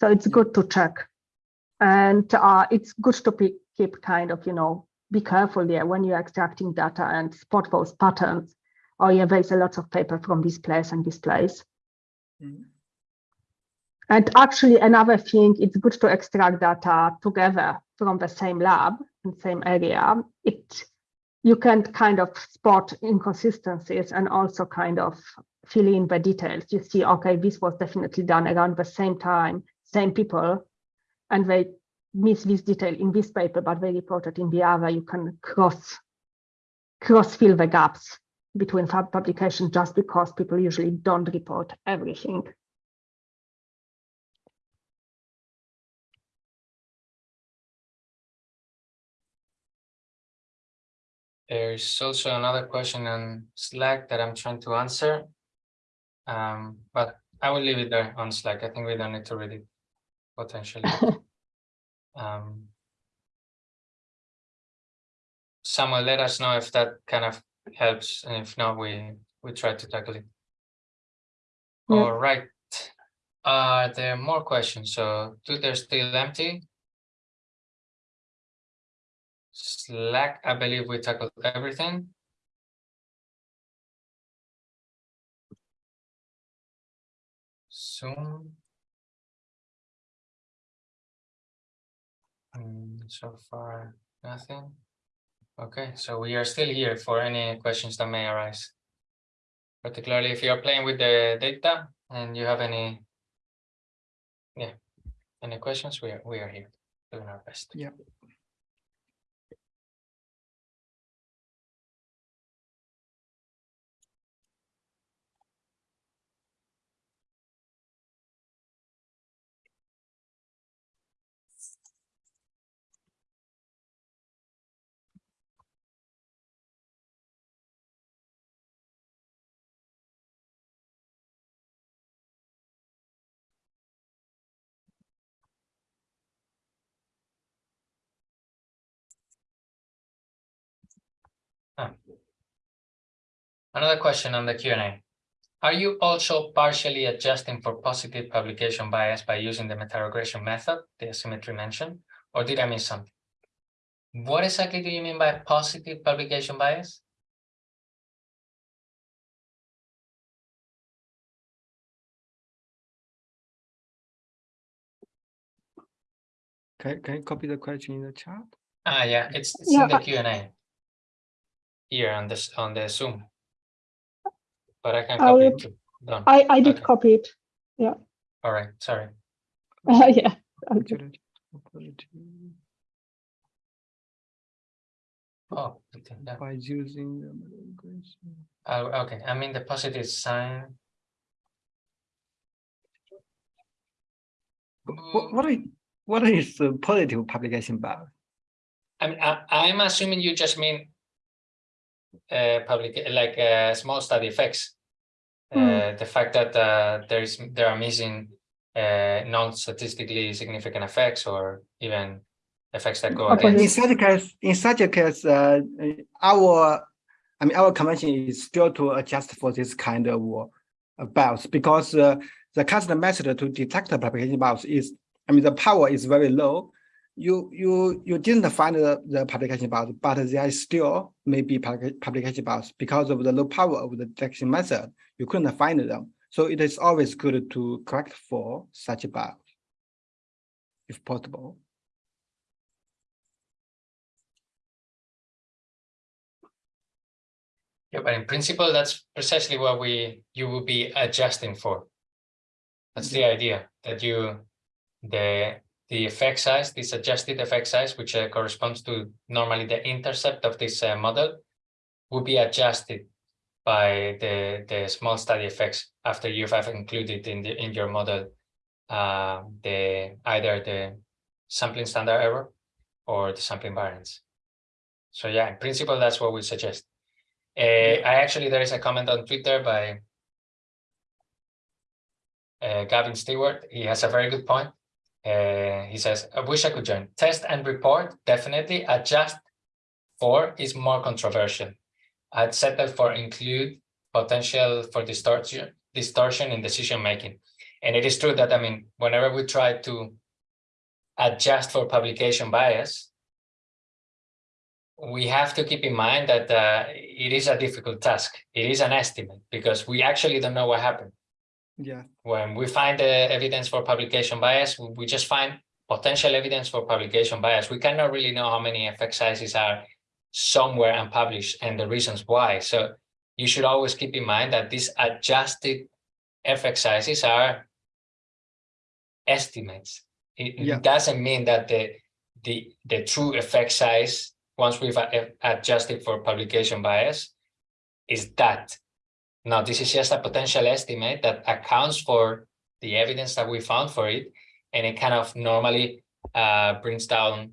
So it's good to check. And uh, it's good to keep kind of, you know, be careful there when you're extracting data and spot those patterns. Oh yeah, there's a lot of paper from this place and this place. Mhm. And actually another thing, it's good to extract data together from the same lab and same area. It you can kind of spot inconsistencies and also kind of fill in the details. You see, okay, this was definitely done around the same time, same people, and they miss this detail in this paper, but they reported in the other. You can cross cross fill the gaps between pub- publications just because people usually don't report everything. There's also another question on Slack that I'm trying to answer. Um, but I will leave it there on Slack. I think we don't need to read it potentially. Um, let us know if that kind of helps, and if not, we we try to tackle it. Yeah. All right. Are there more questions? So Twitter still empty. Slack, I believe we tackled everything. Zoom. Mm, so far, nothing. Okay, so we are still here for any questions that may arise. Particularly if you are playing with the data and you have any. Yeah, any questions, we are, we are here doing our best. Yeah. Another question on the Q and A. Are you also partially adjusting for positive publication bias by using the meta-regression method, the asymmetry mentioned, or did I miss something? What exactly do you mean by positive publication bias? Can, can you copy the question in the chat? Ah, yeah, it's, it's Yeah, in the I- Q and A. Here on this, on the Zoom. But I can I copy it. Done. I, I did Okay. copy it. Yeah. All right, sorry. yeah. okay. Utility, quality Oh, okay, yeah. By using the meta-regression. Oh, okay, I mean the positive sign. What, what is, what is the positive publication about? I mean, I, I'm assuming you just mean uh, public, like uh, small study effects. Uh, the fact that uh, there is there are missing uh, non-statistically significant effects or even effects that go Opposite. In such a case, in such a case, uh, our, I mean, our convention is still to adjust for this kind of uh, bias because uh, the current method to detect the publication bias is, I mean, the power is very low. You you you didn't find the, the publication bias, but there is still maybe publication bias because of the low power of the detection method. You couldn't find them, so it is always good to correct for such a bias, if possible. Yeah, but in principle, that's precisely what we you will be adjusting for. That's the idea that you the the effect size, this adjusted effect size, which uh, corresponds to normally the intercept of this uh, model, will be adjusted by the the small study effects after you have included in the in your model uh, the either the sampling standard error or the sampling variance. So yeah, in principle, that's what we suggest. Uh, I actually, there is a comment on Twitter by uh, Gavin Stewart. He has a very good point. Uh, he says, I wish I could join. Test and report, definitely. Adjust for is more controversial. I'd settle for include potential for distortion, distortion in decision making. And it is true that, I mean, whenever we try to adjust for publication bias, we have to keep in mind that uh, it is a difficult task. It is an estimate because we actually don't know what happened. Yeah. When we find the evidence for publication bias, we just find potential evidence for publication bias. We cannot really know how many effect sizes are somewhere unpublished and the reasons why. So you should always keep in mind that these adjusted effect sizes are estimates. It, it Yeah. doesn't mean that the the the true effect size once we've adjusted for publication bias is that. Now, this is just a potential estimate that accounts for the evidence that we found for it, and it kind of normally uh, brings down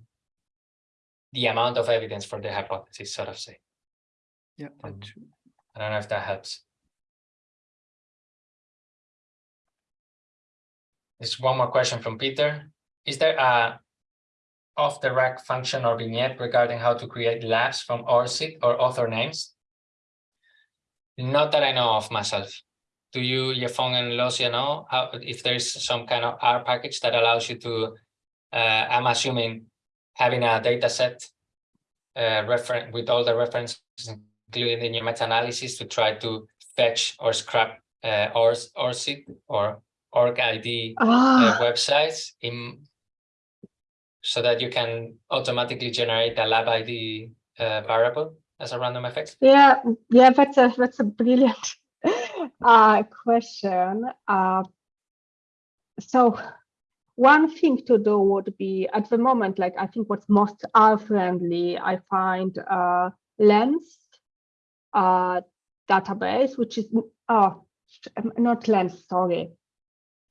the amount of evidence for the hypothesis, sort of say. Yeah. Um, that's true. I don't know if that helps. There's one more question from Peter. Is there a off the rack function or vignette regarding how to create labs from ORCID or author names? Not that I know of myself. Do you, Yefeng and Losia know how, if there's some kind of R package that allows you to, uh, I'm assuming having a data set uh, reference with all the references including in your meta-analysis to try to fetch or scrap uh, ORS, ORCID or org ID uh, Ah, websites in so that you can automatically generate a lab ID uh, variable as a random effect? yeah, yeah, that's a that's a brilliant uh, question. Uh, so one thing to do would be at the moment, like I think what's most R friendly, I find uh, Lens uh, database, which is oh not Lens, sorry,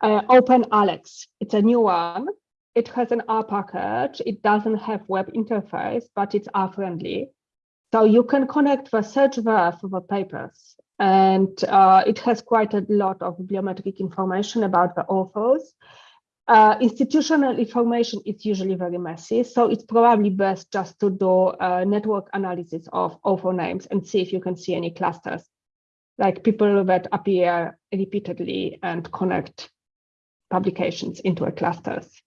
uh, OpenAlex. It's a new one. It has an R package. It doesn't have web interface, but it's R friendly. So you can connect the search for the papers. And uh, it has quite a lot of bibliometric information about the authors. Uh, institutional information is usually very messy, so it's probably best just to do a network analysis of author names and see if you can see any clusters, like people that appear repeatedly and connect publications into a clusters.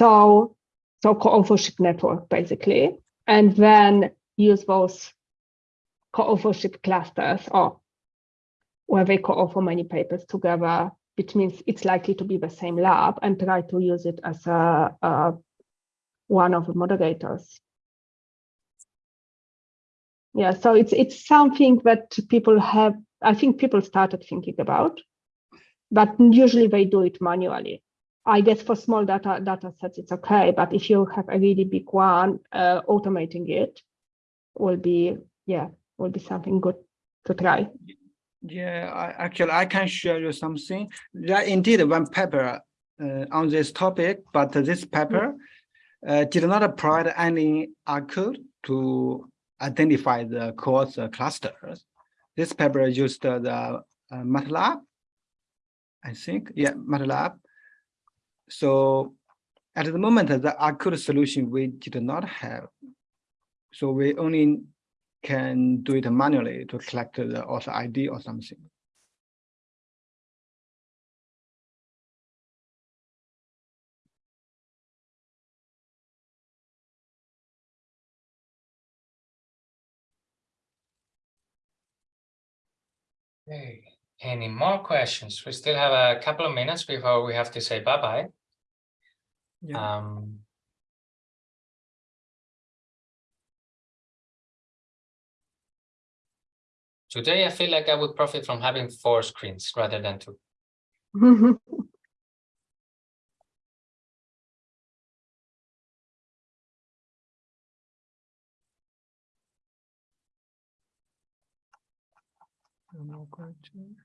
So, so co-authorship network basically, and then use those co-authorship clusters or where they co-author many papers together, which means it's likely to be the same lab and try to use it as a, a one of the moderators. Yeah, so it's it's something that people have, I think people started thinking about, but usually they do it manually. I guess for small data data sets, it's okay, but if you have a really big one, uh, automating it will be, yeah, will be something good to try. Yeah, I, actually, I can share you something. There indeed one paper uh, on this topic, but this paper uh, did not provide any R code to identify the course clusters. This paper used uh, the uh, MATLAB, I think, yeah, MATLAB. So at the moment, the R code solution we did not have. So we only can do it manually to collect the author ID or something. Okay, any more questions? We still have a couple of minutes before we have to say bye-bye. Yeah. Um. Today, I feel like I would profit from having four screens rather than two. No question.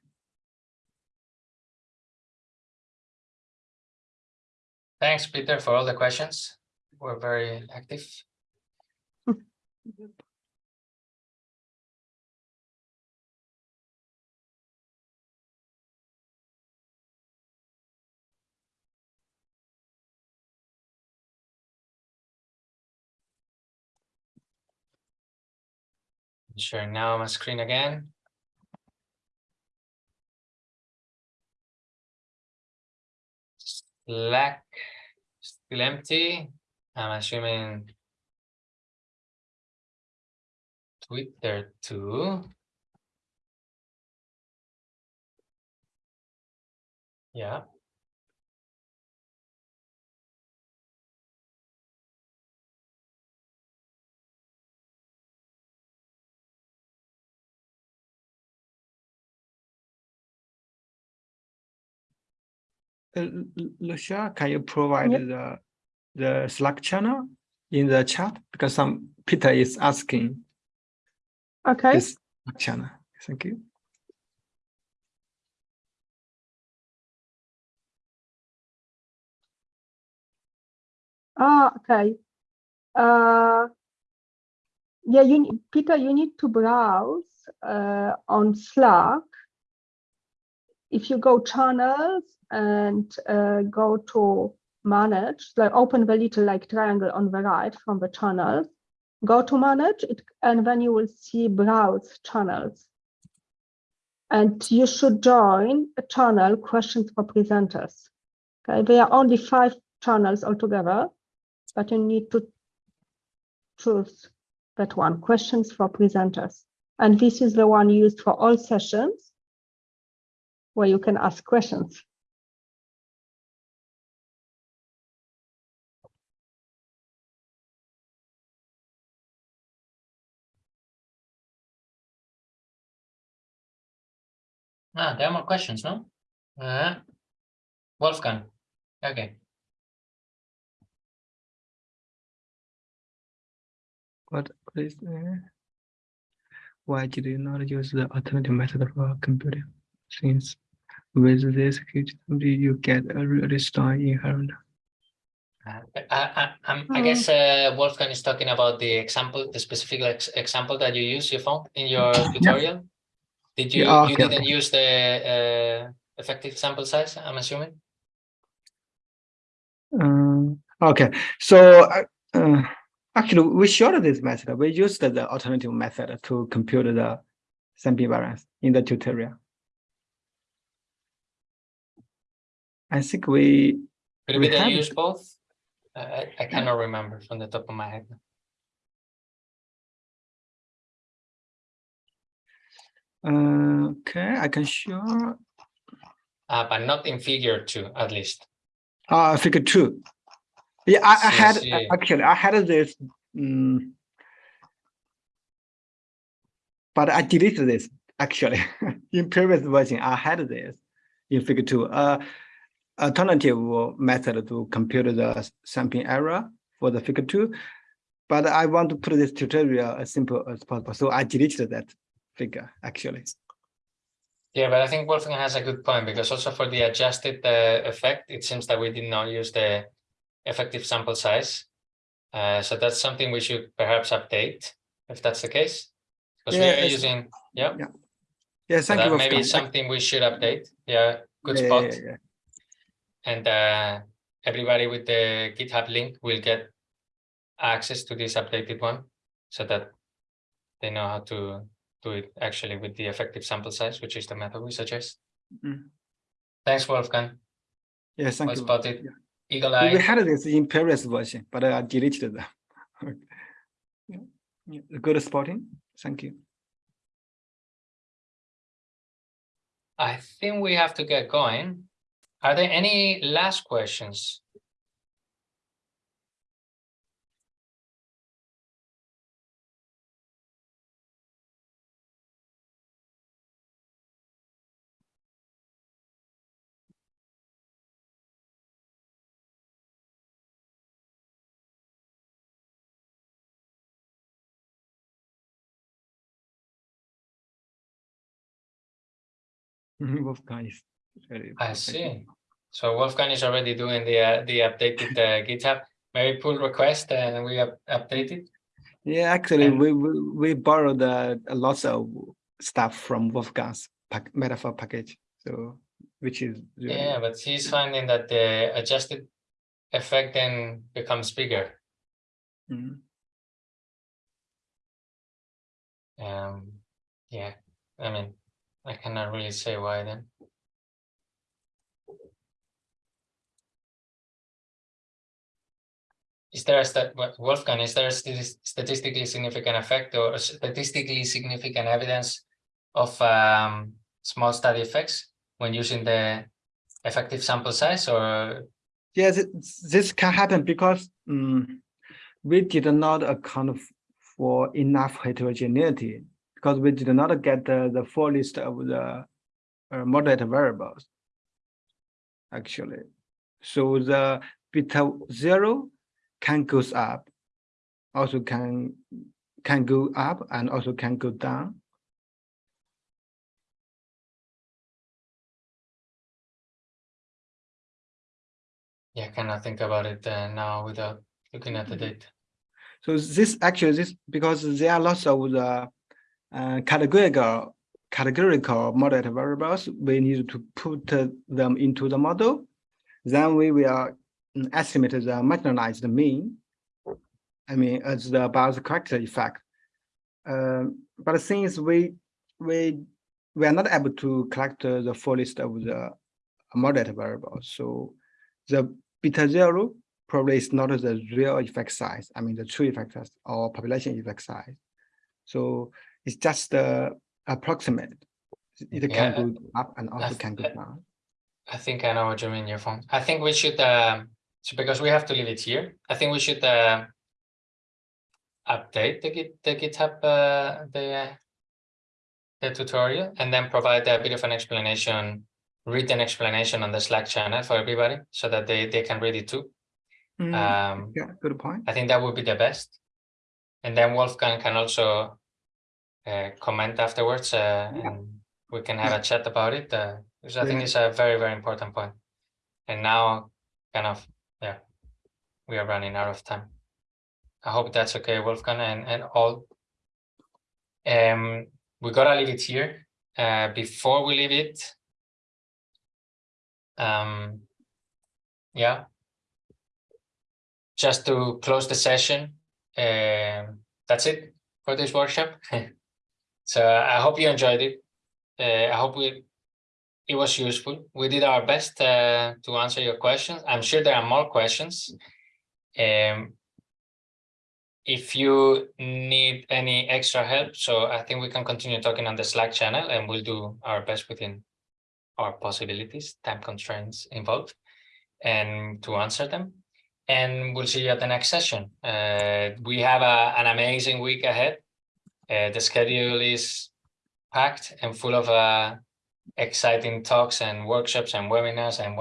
Thanks, Peter, for all the questions. We're very active. Sharing now my screen again. Slack still empty. I'm assuming Twitter too. Yeah. Losia, can you provide Yep. the the Slack channel in the chat? Because some Peter is asking Okay, this channel. Thank you. ah, okay. Uh, yeah, you, Peter, you need to browse uh, on Slack. If you go channels and uh, go to manage, like open the little like triangle on the right from the channels, go to manage it, and then you will see browse channels. And you should join a channel questions for presenters. Okay, there are only five channels altogether, but you need to choose that one, questions for presenters. And this is the one used for all sessions where you can ask questions. Ah, there are more questions, no? Uh, Wolfgang. Okay. What is there? Why did you not use the alternative method for computing? Since with this huge number, you get a really strong inherent. Uh, I, I, I'm, I Oh. guess uh, Wolfgang is talking about the example, the specific ex example that you use, you found in your tutorial. Did you, Yeah, you didn't use the uh, effective sample size, I'm assuming? Um, okay, so uh, uh, actually, we showed this method. We used the alternative method to compute the sampling variance in the tutorial. I think we Could We be that use both? I, I- cannot remember from the top of my head. uh, okay. I can show Uh, but not in figure two, at least. uh figure two. Yeah, I, I had see. actually I had this. Um, but I deleted this actually in previous version. I had this in figure two. Uh, alternative method to compute the sampling error for the figure two. But I want to put this tutorial as simple as possible. So I deleted that figure actually. Yeah, but I think Wolfgang has a good point because also for the adjusted uh, effect, it seems that we did not use the effective sample size. Uh, so that's something we should perhaps update if that's the case. Because we Yeah, are using, yeah, Yeah, so thank you. that maybe something we should update. Yeah, good Yeah, yeah, spot. yeah, yeah. And uh, everybody with the GitHub link will get access to this updated one so that they know how to do it actually with the effective sample size, which is the method we suggest. Mm. Thanks, Wolfgang. Yes, thank you. spotted. Yeah. Eagle We we had this in previous version, but I deleted them. Yeah, yeah, Good spotting. Thank you. I think we have to get going. Are there any last questions? Wolfgang. I see. So Wolfgang is already doing the uh, the updated uh, GitHub. Maybe pull request and we up update it. Yeah, actually, And- we, we, we borrowed uh, lots of stuff from Wolfgang's pack, metafor package. So, which is really, Yeah, but he's finding that the adjusted effect then becomes bigger. Mhm. Um, yeah, I mean, I cannot really say why then. Is there a Wolfgang, is there a statis- statistically significant effect or statistically significant evidence of um small study effects when using the effective sample size or Yes, this can happen because um, we did not account for enough heterogeneity because we did not get the, the full list of the uh, moderate variables. Actually, so the beta zero can goes up, also can can go up and also can go down. yeah, I cannot think about it uh, now without looking at the data. So this actually this because there are lots of the uh, categorical categorical moderate variables. We need to put uh, them into the model. Then we will mm, estimate the marginalized mean. I mean, as the Bayes corrector effect. Um, but since we we we are not able to collect uh, the full list of the moderate variables, so the beta zero probably is not the real effect size. I mean, the true effect size or population effect size. So it's just uh, approximate. It Yeah, can go up and also can go down. I think I know what you mean, Yefeng. I think we should, um, so because we have to leave it here, I think we should, uh, update the Git, the GitHub, uh, the, the tutorial and then provide a bit of an explanation, written explanation on the Slack channel for everybody so that they, they can read it too. Mm, Um, Yeah, good point. I think that would be the best. And then Wolfgang can also uh, comment afterwards, uh, Yeah. and we can have a chat about it, uh, because I think Yeah. it's a very, very important point. And now, kind of, yeah, we are running out of time. I hope that's okay, Wolfgang, and, and all. Um, we gotta leave it here. Uh, before we leave it, um, yeah, just to close the session, um, that's it for this workshop. so I hope you enjoyed it. Uh, I hope we, it was useful. We did our best uh, to answer your questions. I'm sure there are more questions. Um, if you need any extra help, so I think we can continue talking on the Slack channel and we'll do our best within our possibilities, time constraints involved, and to answer them and we'll see you at the next session. Uh, we have a, an amazing week ahead. Uh, the schedule is packed and full of uh, exciting talks and workshops and webinars and what